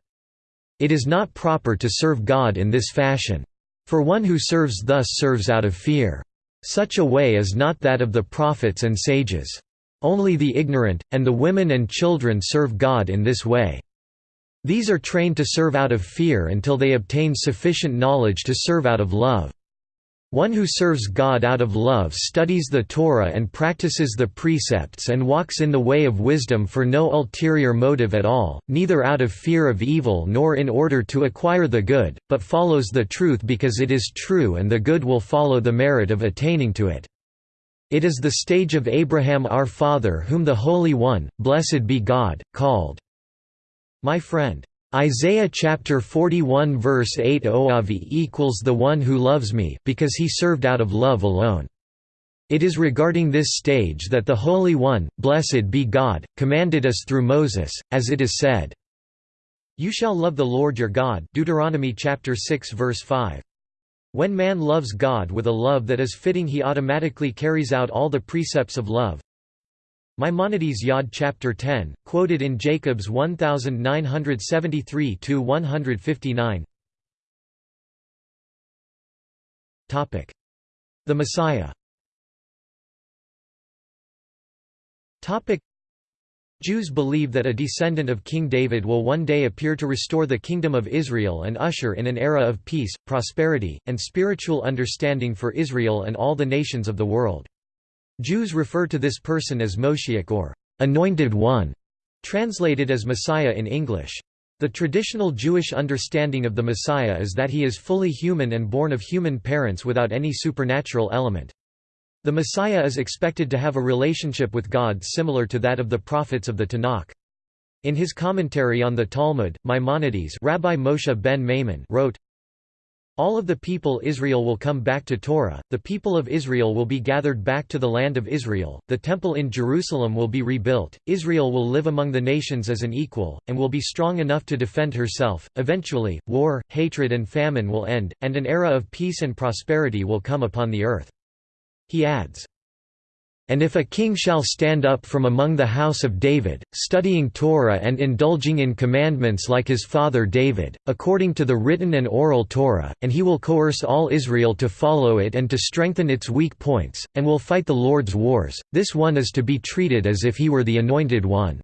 It is not proper to serve God in this fashion. For one who serves thus serves out of fear. Such a way is not that of the prophets and sages. Only the ignorant, and the women and children serve God in this way. These are trained to serve out of fear until they obtain sufficient knowledge to serve out of love. One who serves God out of love studies the Torah and practices the precepts and walks in the way of wisdom for no ulterior motive at all, neither out of fear of evil nor in order to acquire the good, but follows the truth because it is true and the good will follow the merit of attaining to it. It is the stage of Abraham our father whom the Holy One, blessed be God, called my friend. Isaiah chapter 41 verse 8 Oavi equals the one who loves me because he served out of love alone. It is regarding this stage that the Holy One, blessed be God, commanded us through Moses, as it is said, You shall love the Lord your God Deuteronomy chapter 6 verse 5. When man loves God with a love that is fitting he automatically carries out all the precepts of love. Maimonides Yod chapter 10, quoted in Jacobs 1973–159 The Messiah Jews believe that a descendant of King David will one day appear to restore the Kingdom of Israel and usher in an era of peace, prosperity, and spiritual understanding for Israel and all the nations of the world. Jews refer to this person as Moshiach or Anointed One, translated as Messiah in English. The traditional Jewish understanding of the Messiah is that he is fully human and born of human parents without any supernatural element. The Messiah is expected to have a relationship with God similar to that of the prophets of the Tanakh. In his commentary on the Talmud, Maimonides Rabbi Moshe ben Maimon wrote, all of the people Israel will come back to Torah, the people of Israel will be gathered back to the land of Israel, the temple in Jerusalem will be rebuilt, Israel will live among the nations as an equal, and will be strong enough to defend herself. Eventually, war, hatred and famine will end, and an era of peace and prosperity will come upon the earth. He adds, and if a king shall stand up from among the house of David, studying Torah and indulging in commandments like his father David, according to the written and oral Torah, and he will coerce all Israel to follow it and to strengthen its weak points, and will fight the Lord's wars, this one is to be treated as if he were the Anointed One.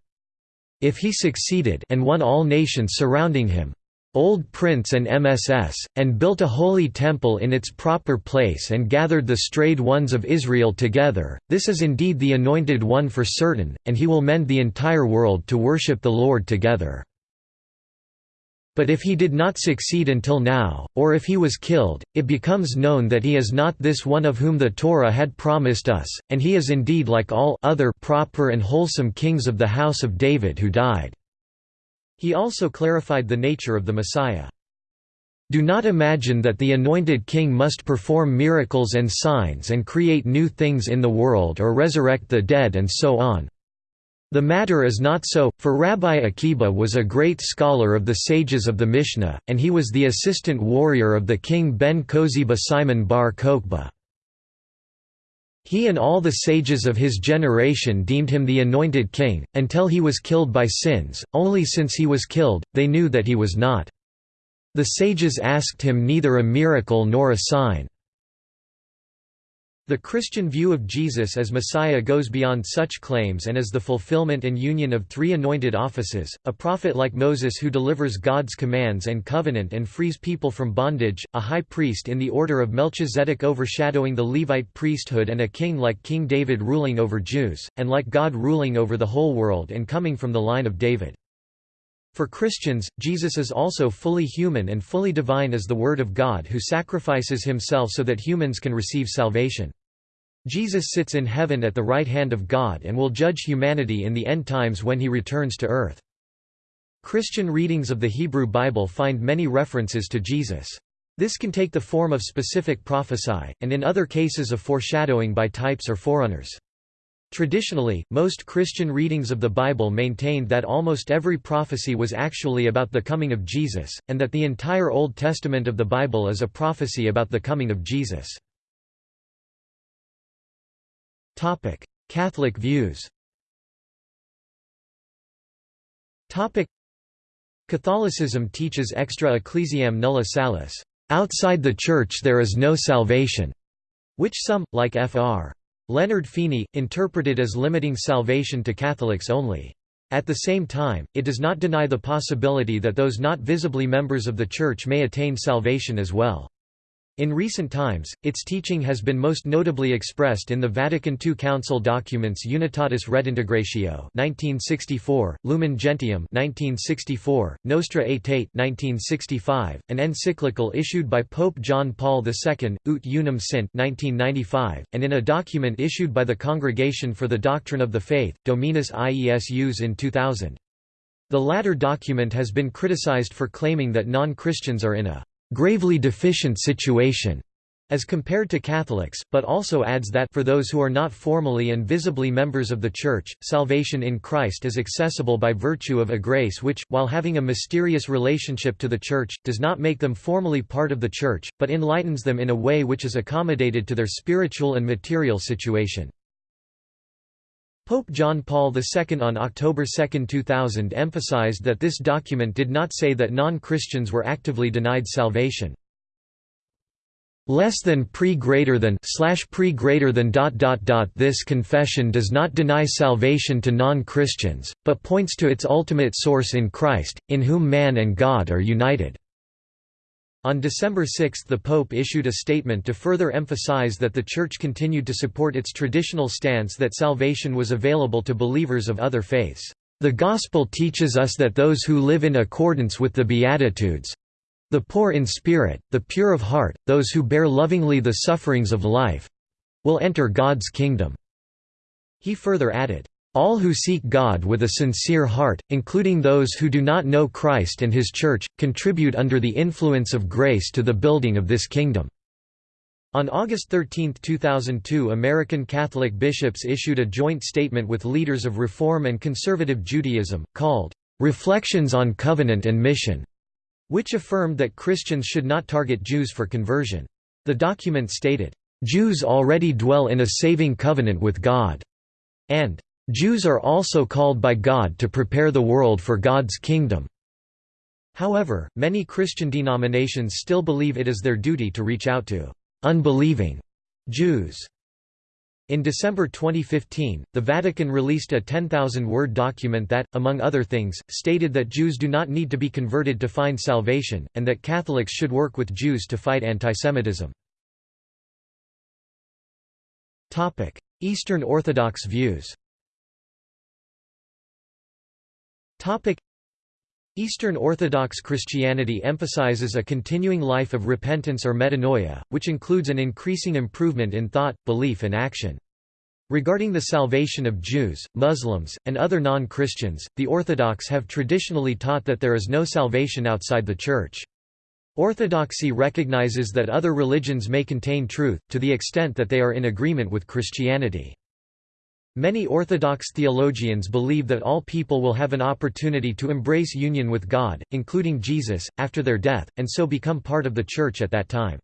If he succeeded and won all nations surrounding him, Old Prince and MSS, and built a holy temple in its proper place and gathered the strayed ones of Israel together, this is indeed the Anointed One for certain, and he will mend the entire world to worship the Lord together. But if he did not succeed until now, or if he was killed, it becomes known that he is not this one of whom the Torah had promised us, and he is indeed like all other proper and wholesome kings of the house of David who died. He also clarified the nature of the Messiah. Do not imagine that the anointed king must perform miracles and signs and create new things in the world or resurrect the dead and so on. The matter is not so, for Rabbi Akiba was a great scholar of the sages of the Mishnah, and he was the assistant warrior of the king Ben Koziba Simon bar Kokhba. He and all the sages of his generation deemed him the anointed king, until he was killed by sins, only since he was killed, they knew that he was not. The sages asked him neither a miracle nor a sign. The Christian view of Jesus as Messiah goes beyond such claims and is the fulfillment and union of three anointed offices, a prophet like Moses who delivers God's commands and covenant and frees people from bondage, a high priest in the order of Melchizedek overshadowing the Levite priesthood and a king like King David ruling over Jews, and like God ruling over the whole world and coming from the line of David. For Christians, Jesus is also fully human and fully divine as the Word of God who sacrifices himself so that humans can receive salvation. Jesus sits in heaven at the right hand of God and will judge humanity in the end times when he returns to earth. Christian readings of the Hebrew Bible find many references to Jesus. This can take the form of specific prophesy, and in other cases of foreshadowing by types or forerunners. Traditionally, most Christian readings of the Bible maintained that almost every prophecy was actually about the coming of Jesus, and that the entire Old Testament of the Bible is a prophecy about the coming of Jesus. Topic: Catholic views. Topic: Catholicism teaches extra ecclesiam nulla salus. Outside the Church there is no salvation, which some, like Fr. Leonard Feeney, interpreted as limiting salvation to Catholics only. At the same time, it does not deny the possibility that those not visibly members of the Church may attain salvation as well. In recent times, its teaching has been most notably expressed in the Vatican II Council documents Unitatis Redintegratio 1964, Lumen Gentium 1964, Nostra Aetate 1965, an encyclical issued by Pope John Paul II, Ut Unum Sint 1995, and in a document issued by the Congregation for the Doctrine of the Faith, Dominus Iesus in 2000. The latter document has been criticized for claiming that non-Christians are in a gravely deficient situation as compared to Catholics, but also adds that for those who are not formally and visibly members of the Church, salvation in Christ is accessible by virtue of a grace which, while having a mysterious relationship to the Church, does not make them formally part of the Church, but enlightens them in a way which is accommodated to their spiritual and material situation. Pope John Paul II on October 2, 2000 emphasized that this document did not say that non-Christians were actively denied salvation. Less than pre greater than slash pre greater than dot dot dot This confession does not deny salvation to non-Christians, but points to its ultimate source in Christ, in whom man and God are united. On December 6 the Pope issued a statement to further emphasize that the Church continued to support its traditional stance that salvation was available to believers of other faiths. The Gospel teaches us that those who live in accordance with the Beatitudes—the poor in spirit, the pure of heart, those who bear lovingly the sufferings of life—will enter God's kingdom." He further added, all who seek God with a sincere heart, including those who do not know Christ and His Church, contribute under the influence of grace to the building of this kingdom." On August 13, 2002 American Catholic bishops issued a joint statement with leaders of Reform and Conservative Judaism, called, "'Reflections on Covenant and Mission' which affirmed that Christians should not target Jews for conversion. The document stated, "'Jews already dwell in a saving covenant with God' and Jews are also called by God to prepare the world for God's kingdom. However, many Christian denominations still believe it is their duty to reach out to unbelieving Jews. In December 2015, the Vatican released a 10,000-word document that, among other things, stated that Jews do not need to be converted to find salvation, and that Catholics should work with Jews to fight antisemitism. Eastern Orthodox views Eastern Orthodox Christianity emphasizes a continuing life of repentance or metanoia, which includes an increasing improvement in thought, belief and action. Regarding the salvation of Jews, Muslims, and other non-Christians, the Orthodox have traditionally taught that there is no salvation outside the Church. Orthodoxy recognizes that other religions may contain truth, to the extent that they are in agreement with Christianity. Many Orthodox theologians believe that all people will have an opportunity to embrace union with God, including Jesus, after their death, and so become part of the Church at that time.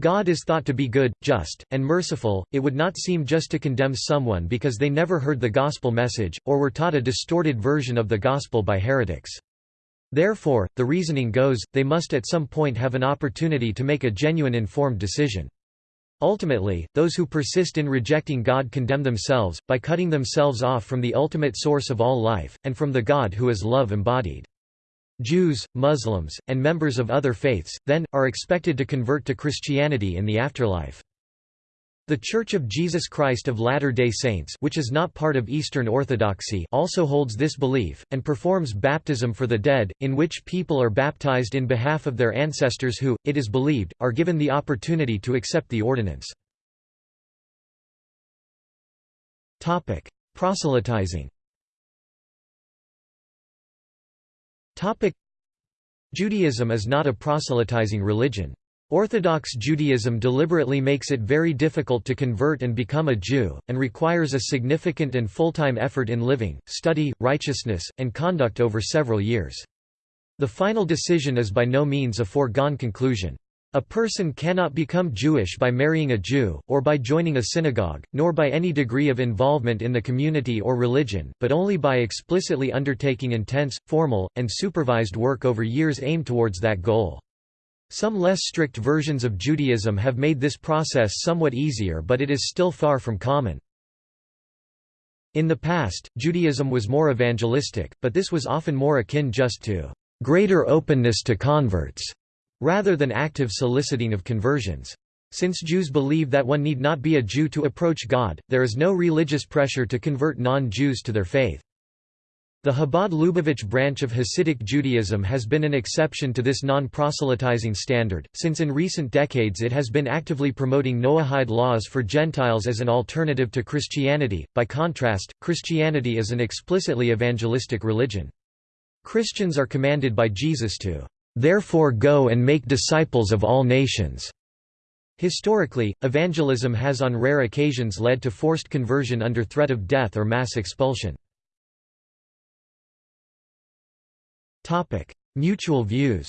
God is thought to be good, just, and merciful, it would not seem just to condemn someone because they never heard the gospel message, or were taught a distorted version of the gospel by heretics. Therefore, the reasoning goes, they must at some point have an opportunity to make a genuine informed decision. Ultimately, those who persist in rejecting God condemn themselves, by cutting themselves off from the ultimate source of all life, and from the God who is love embodied. Jews, Muslims, and members of other faiths, then, are expected to convert to Christianity in the afterlife. The Church of Jesus Christ of Latter-day Saints which is not part of Eastern Orthodoxy also holds this belief, and performs baptism for the dead, in which people are baptized in behalf of their ancestors who, it is believed, are given the opportunity to accept the ordinance. Proselytizing Judaism is not a proselytizing religion. Orthodox Judaism deliberately makes it very difficult to convert and become a Jew, and requires a significant and full-time effort in living, study, righteousness, and conduct over several years. The final decision is by no means a foregone conclusion. A person cannot become Jewish by marrying a Jew, or by joining a synagogue, nor by any degree of involvement in the community or religion, but only by explicitly undertaking intense, formal, and supervised work over years aimed towards that goal. Some less strict versions of Judaism have made this process somewhat easier but it is still far from common. In the past, Judaism was more evangelistic, but this was often more akin just to greater openness to converts, rather than active soliciting of conversions. Since Jews believe that one need not be a Jew to approach God, there is no religious pressure to convert non-Jews to their faith. The Chabad-Lubavitch branch of Hasidic Judaism has been an exception to this non-proselytizing standard, since in recent decades it has been actively promoting Noahide laws for Gentiles as an alternative to Christianity. By contrast, Christianity is an explicitly evangelistic religion. Christians are commanded by Jesus to, "...therefore go and make disciples of all nations." Historically, evangelism has on rare occasions led to forced conversion under threat of death or mass expulsion. Mutual views.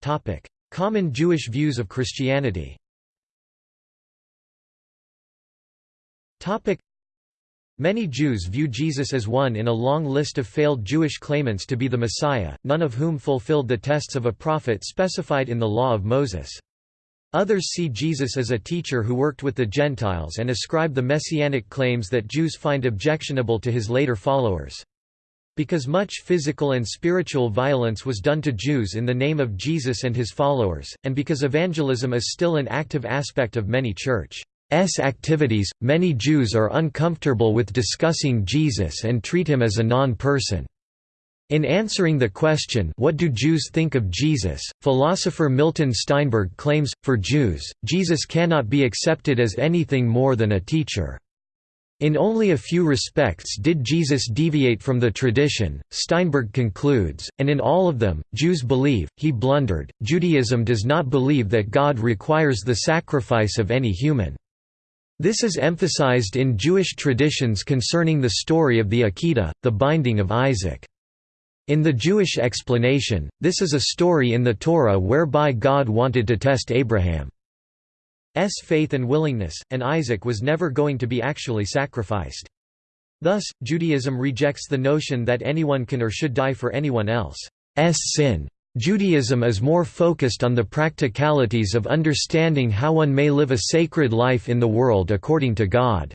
Topic: Common Jewish views of Christianity. Topic. Many Jews view Jesus as one in a long list of failed Jewish claimants to be the Messiah, none of whom fulfilled the tests of a prophet specified in the Law of Moses. Others see Jesus as a teacher who worked with the Gentiles and ascribe the messianic claims that Jews find objectionable to his later followers. Because much physical and spiritual violence was done to Jews in the name of Jesus and his followers, and because evangelism is still an active aspect of many church activities, many Jews are uncomfortable with discussing Jesus and treat him as a non-person. In answering the question what do Jews think of Jesus, philosopher Milton Steinberg claims, for Jews, Jesus cannot be accepted as anything more than a teacher. In only a few respects did Jesus deviate from the tradition, Steinberg concludes, and in all of them, Jews believe, he blundered. Judaism does not believe that God requires the sacrifice of any human. This is emphasized in Jewish traditions concerning the story of the Akedah, the binding of Isaac. In the Jewish explanation, this is a story in the Torah whereby God wanted to test Abraham's faith and willingness, and Isaac was never going to be actually sacrificed. Thus, Judaism rejects the notion that anyone can or should die for anyone else's sin. Judaism is more focused on the practicalities of understanding how one may live a sacred life in the world according to God's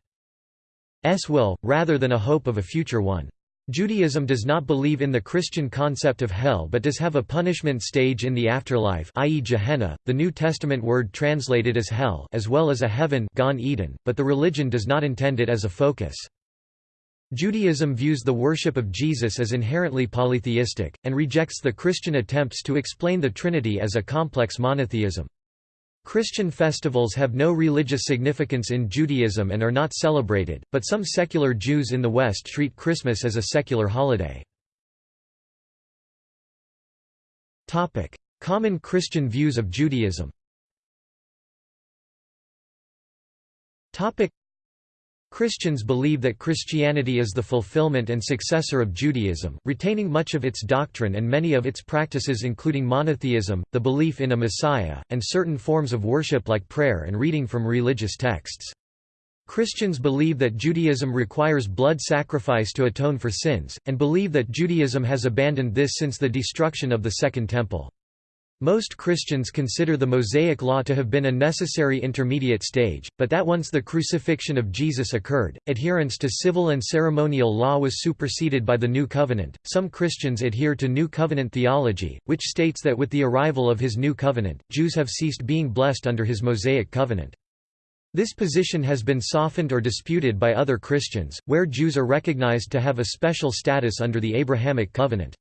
will, rather than a hope of a future one. Judaism does not believe in the Christian concept of hell but does have a punishment stage in the afterlife i.e. Gehenna, the New Testament word translated as hell as well as a heaven Gan Eden, but the religion does not intend it as a focus. Judaism views the worship of Jesus as inherently polytheistic, and rejects the Christian attempts to explain the Trinity as a complex monotheism. Christian festivals have no religious significance in Judaism and are not celebrated, but some secular Jews in the West treat Christmas as a secular holiday. Common Christian views of Judaism Christians believe that Christianity is the fulfillment and successor of Judaism, retaining much of its doctrine and many of its practices including monotheism, the belief in a Messiah, and certain forms of worship like prayer and reading from religious texts. Christians believe that Judaism requires blood sacrifice to atone for sins, and believe that Judaism has abandoned this since the destruction of the Second Temple. Most Christians consider the Mosaic Law to have been a necessary intermediate stage, but that once the crucifixion of Jesus occurred, adherence to civil and ceremonial law was superseded by the New Covenant. Some Christians adhere to New Covenant theology, which states that with the arrival of his New Covenant, Jews have ceased being blessed under his Mosaic covenant. This position has been softened or disputed by other Christians, where Jews are recognized to have a special status under the Abrahamic covenant.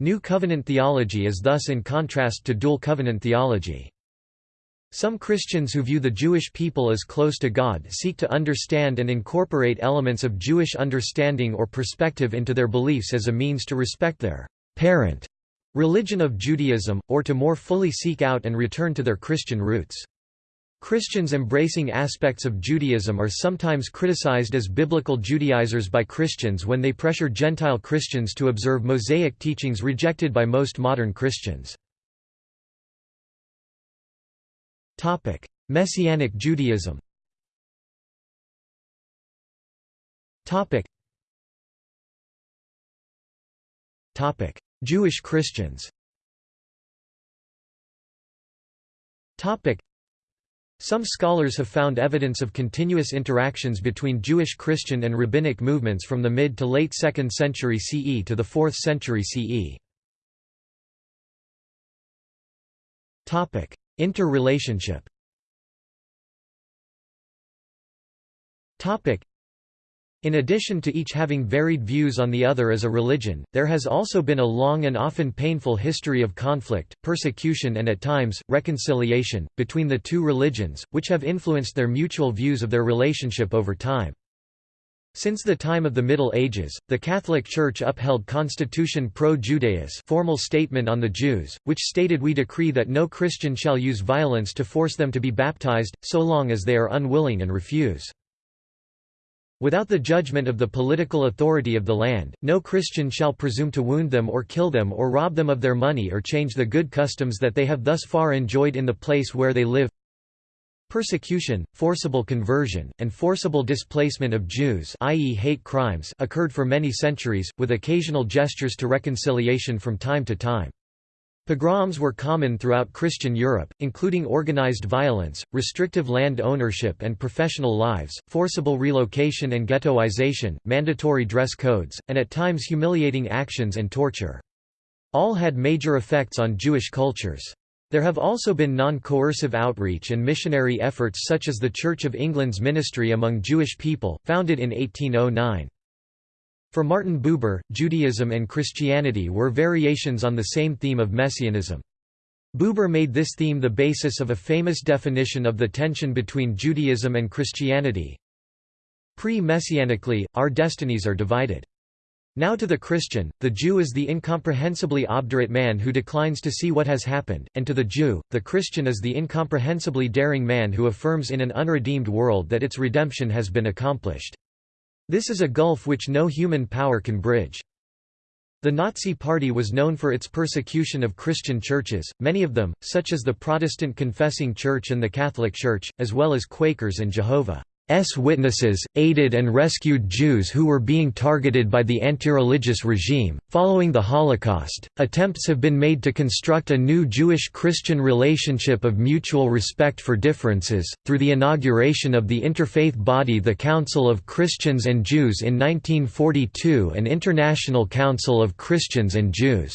New Covenant theology is thus in contrast to Dual Covenant theology. Some Christians who view the Jewish people as close to God seek to understand and incorporate elements of Jewish understanding or perspective into their beliefs as a means to respect their parent religion of Judaism, or to more fully seek out and return to their Christian roots. Christians embracing aspects of Judaism are sometimes criticized as biblical Judaizers by Christians when they pressure Gentile Christians to observe Mosaic teachings rejected by most modern Christians. Messianic Judaism Jewish Christians Some scholars have found evidence of continuous interactions between Jewish Christian and rabbinic movements from the mid to late 2nd century CE to the 4th century CE. Topic: Interrelationship in addition to each having varied views on the other as a religion, there has also been a long and often painful history of conflict, persecution and at times, reconciliation, between the two religions, which have influenced their mutual views of their relationship over time. Since the time of the Middle Ages, the Catholic Church upheld Constitution Pro Judaeus formal statement on the Jews, which stated we decree that no Christian shall use violence to force them to be baptized, so long as they are unwilling and refuse. Without the judgment of the political authority of the land, no Christian shall presume to wound them or kill them or rob them of their money or change the good customs that they have thus far enjoyed in the place where they live. Persecution, forcible conversion, and forcible displacement of Jews i.e. hate crimes occurred for many centuries, with occasional gestures to reconciliation from time to time. Pogroms were common throughout Christian Europe, including organized violence, restrictive land ownership and professional lives, forcible relocation and ghettoization, mandatory dress codes, and at times humiliating actions and torture. All had major effects on Jewish cultures. There have also been non-coercive outreach and missionary efforts such as the Church of England's ministry among Jewish people, founded in 1809. For Martin Buber, Judaism and Christianity were variations on the same theme of messianism. Buber made this theme the basis of a famous definition of the tension between Judaism and Christianity. Pre-messianically, our destinies are divided. Now to the Christian, the Jew is the incomprehensibly obdurate man who declines to see what has happened, and to the Jew, the Christian is the incomprehensibly daring man who affirms in an unredeemed world that its redemption has been accomplished. This is a gulf which no human power can bridge. The Nazi Party was known for its persecution of Christian churches, many of them, such as the Protestant Confessing Church and the Catholic Church, as well as Quakers and Jehovah. S witnesses, aided and rescued Jews who were being targeted by the anti-religious regime. Following the Holocaust, attempts have been made to construct a new Jewish-Christian relationship of mutual respect for differences, through the inauguration of the interfaith body the Council of Christians and Jews in 1942 and International Council of Christians and Jews.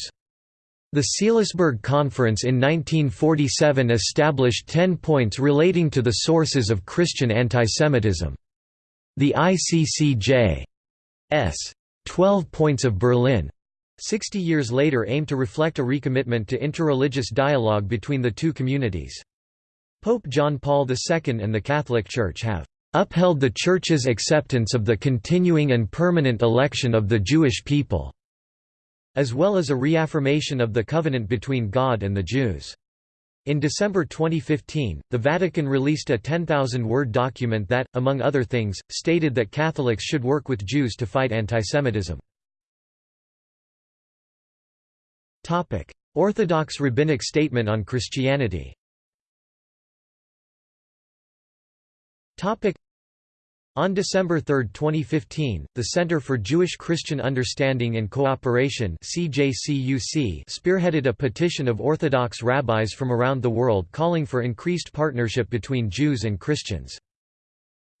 The Seelisberg Conference in 1947 established ten points relating to the sources of Christian antisemitism. The ICCJ's 12 Points of Berlin 60 years later aim to reflect a recommitment to interreligious dialogue between the two communities. Pope John Paul II and the Catholic Church have upheld the Church's acceptance of the continuing and permanent election of the Jewish people as well as a reaffirmation of the covenant between God and the Jews. In December 2015, the Vatican released a 10,000-word document that, among other things, stated that Catholics should work with Jews to fight antisemitism. Orthodox rabbinic statement on Christianity on December 3, 2015, the Center for Jewish-Christian Understanding and Cooperation spearheaded a petition of Orthodox rabbis from around the world calling for increased partnership between Jews and Christians.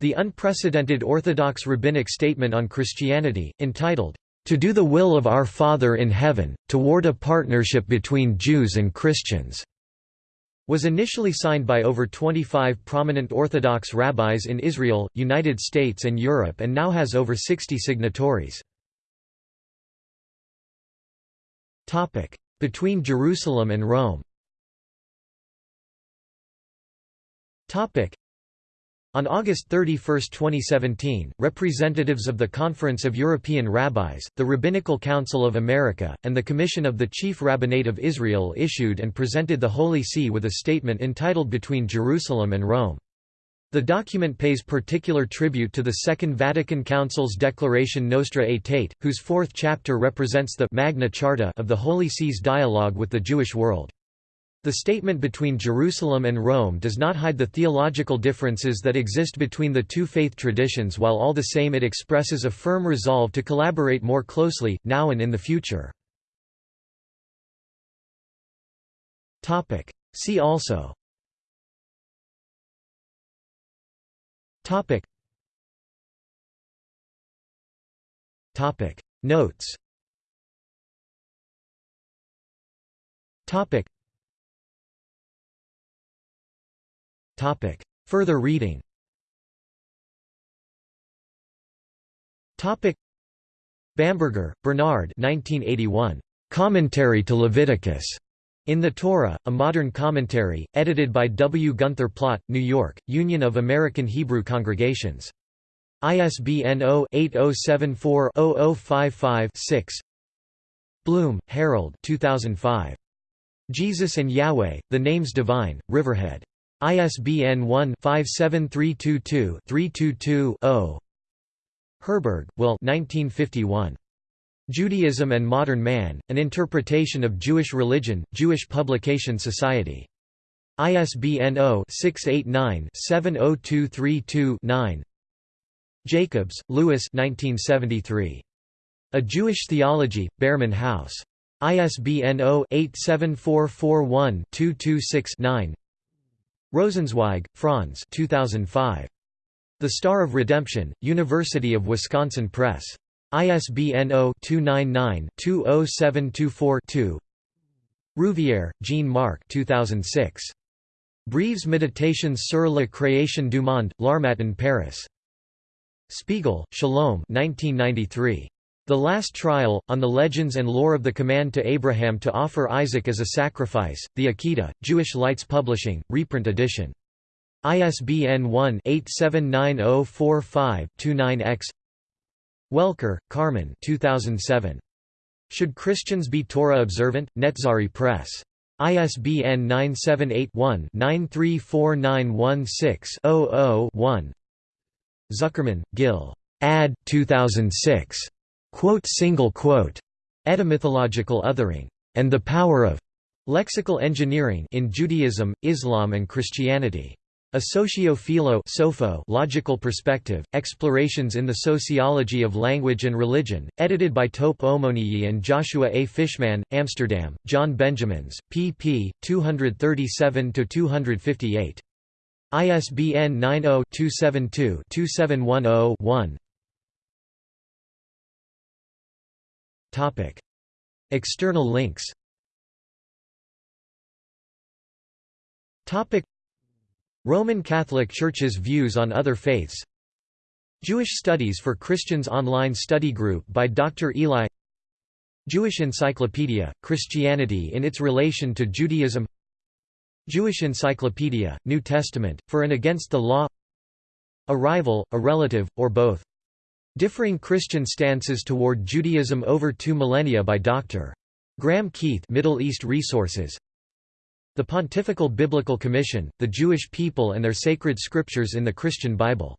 The unprecedented Orthodox Rabbinic Statement on Christianity, entitled, "...to do the will of our Father in heaven, toward a partnership between Jews and Christians." Was initially signed by over 25 prominent Orthodox rabbis in Israel, United States and Europe and now has over 60 signatories. Between Jerusalem and Rome on August 31, 2017, representatives of the Conference of European Rabbis, the Rabbinical Council of America, and the Commission of the Chief Rabbinate of Israel issued and presented the Holy See with a statement entitled Between Jerusalem and Rome. The document pays particular tribute to the Second Vatican Council's declaration Nostra Aetate, whose fourth chapter represents the Magna Charta of the Holy See's dialogue with the Jewish world. The statement between Jerusalem and Rome does not hide the theological differences that exist between the two faith traditions while all the same it expresses a firm resolve to collaborate more closely, now and in the future. See also Topic. Notes Topic. Topic. Further reading Topic. Bamberger, Bernard 1981. Commentary to Leviticus. In the Torah, A Modern Commentary, edited by W. Gunther Plaut, New York, Union of American Hebrew Congregations. ISBN 0-8074-0055-6 Bloom, Harold 2005. Jesus and Yahweh, The Names Divine, Riverhead. ISBN 1-57322-322-0 Herberg, Will 1951. Judaism and Modern Man, An Interpretation of Jewish Religion, Jewish Publication Society. ISBN 0-689-70232-9 Jacobs, 1973. A Jewish Theology, Behrman House. ISBN 0-87441-226-9 Rosenzweig, Franz 2005. The Star of Redemption, University of Wisconsin Press. ISBN 0-299-20724-2 Rouvière, Jean-Marc 2006. Brèves Méditations sur la création du monde, L'Harmattan Paris. Spiegel, Shalom 1993. The Last Trial, on the Legends and Lore of the Command to Abraham to Offer Isaac as a Sacrifice, The Akedah, Jewish Lights Publishing, reprint edition. ISBN 1-879045-29-X Welker, Carmen 2007. Should Christians be Torah observant? Netzari Press. ISBN 978-1-934916-00-1 Zuckermann, Gil. Ad. 2006. Quote single quote. Etymythological othering. And the power of lexical engineering in Judaism, Islam and Christianity. A socio-philo logical perspective, Explorations in the Sociology of Language and Religion, edited by Tope Omoniyi and Joshua A. Fishman, Amsterdam, John Benjamins, pp. 237–258. ISBN 90-272-2710-1 External links. Roman Catholic Church's views on other faiths. Jewish Studies for Christians online study group by Dr. Eli. Jewish Encyclopedia, Christianity in its relation to Judaism. Jewish Encyclopedia, New Testament, for and against the law. A rival, a relative, or both. Differing Christian stances toward Judaism over two millennia by Dr. Graham Keith Middle East Resources the Pontifical Biblical Commission, The Jewish People and Their Sacred Scriptures in the Christian Bible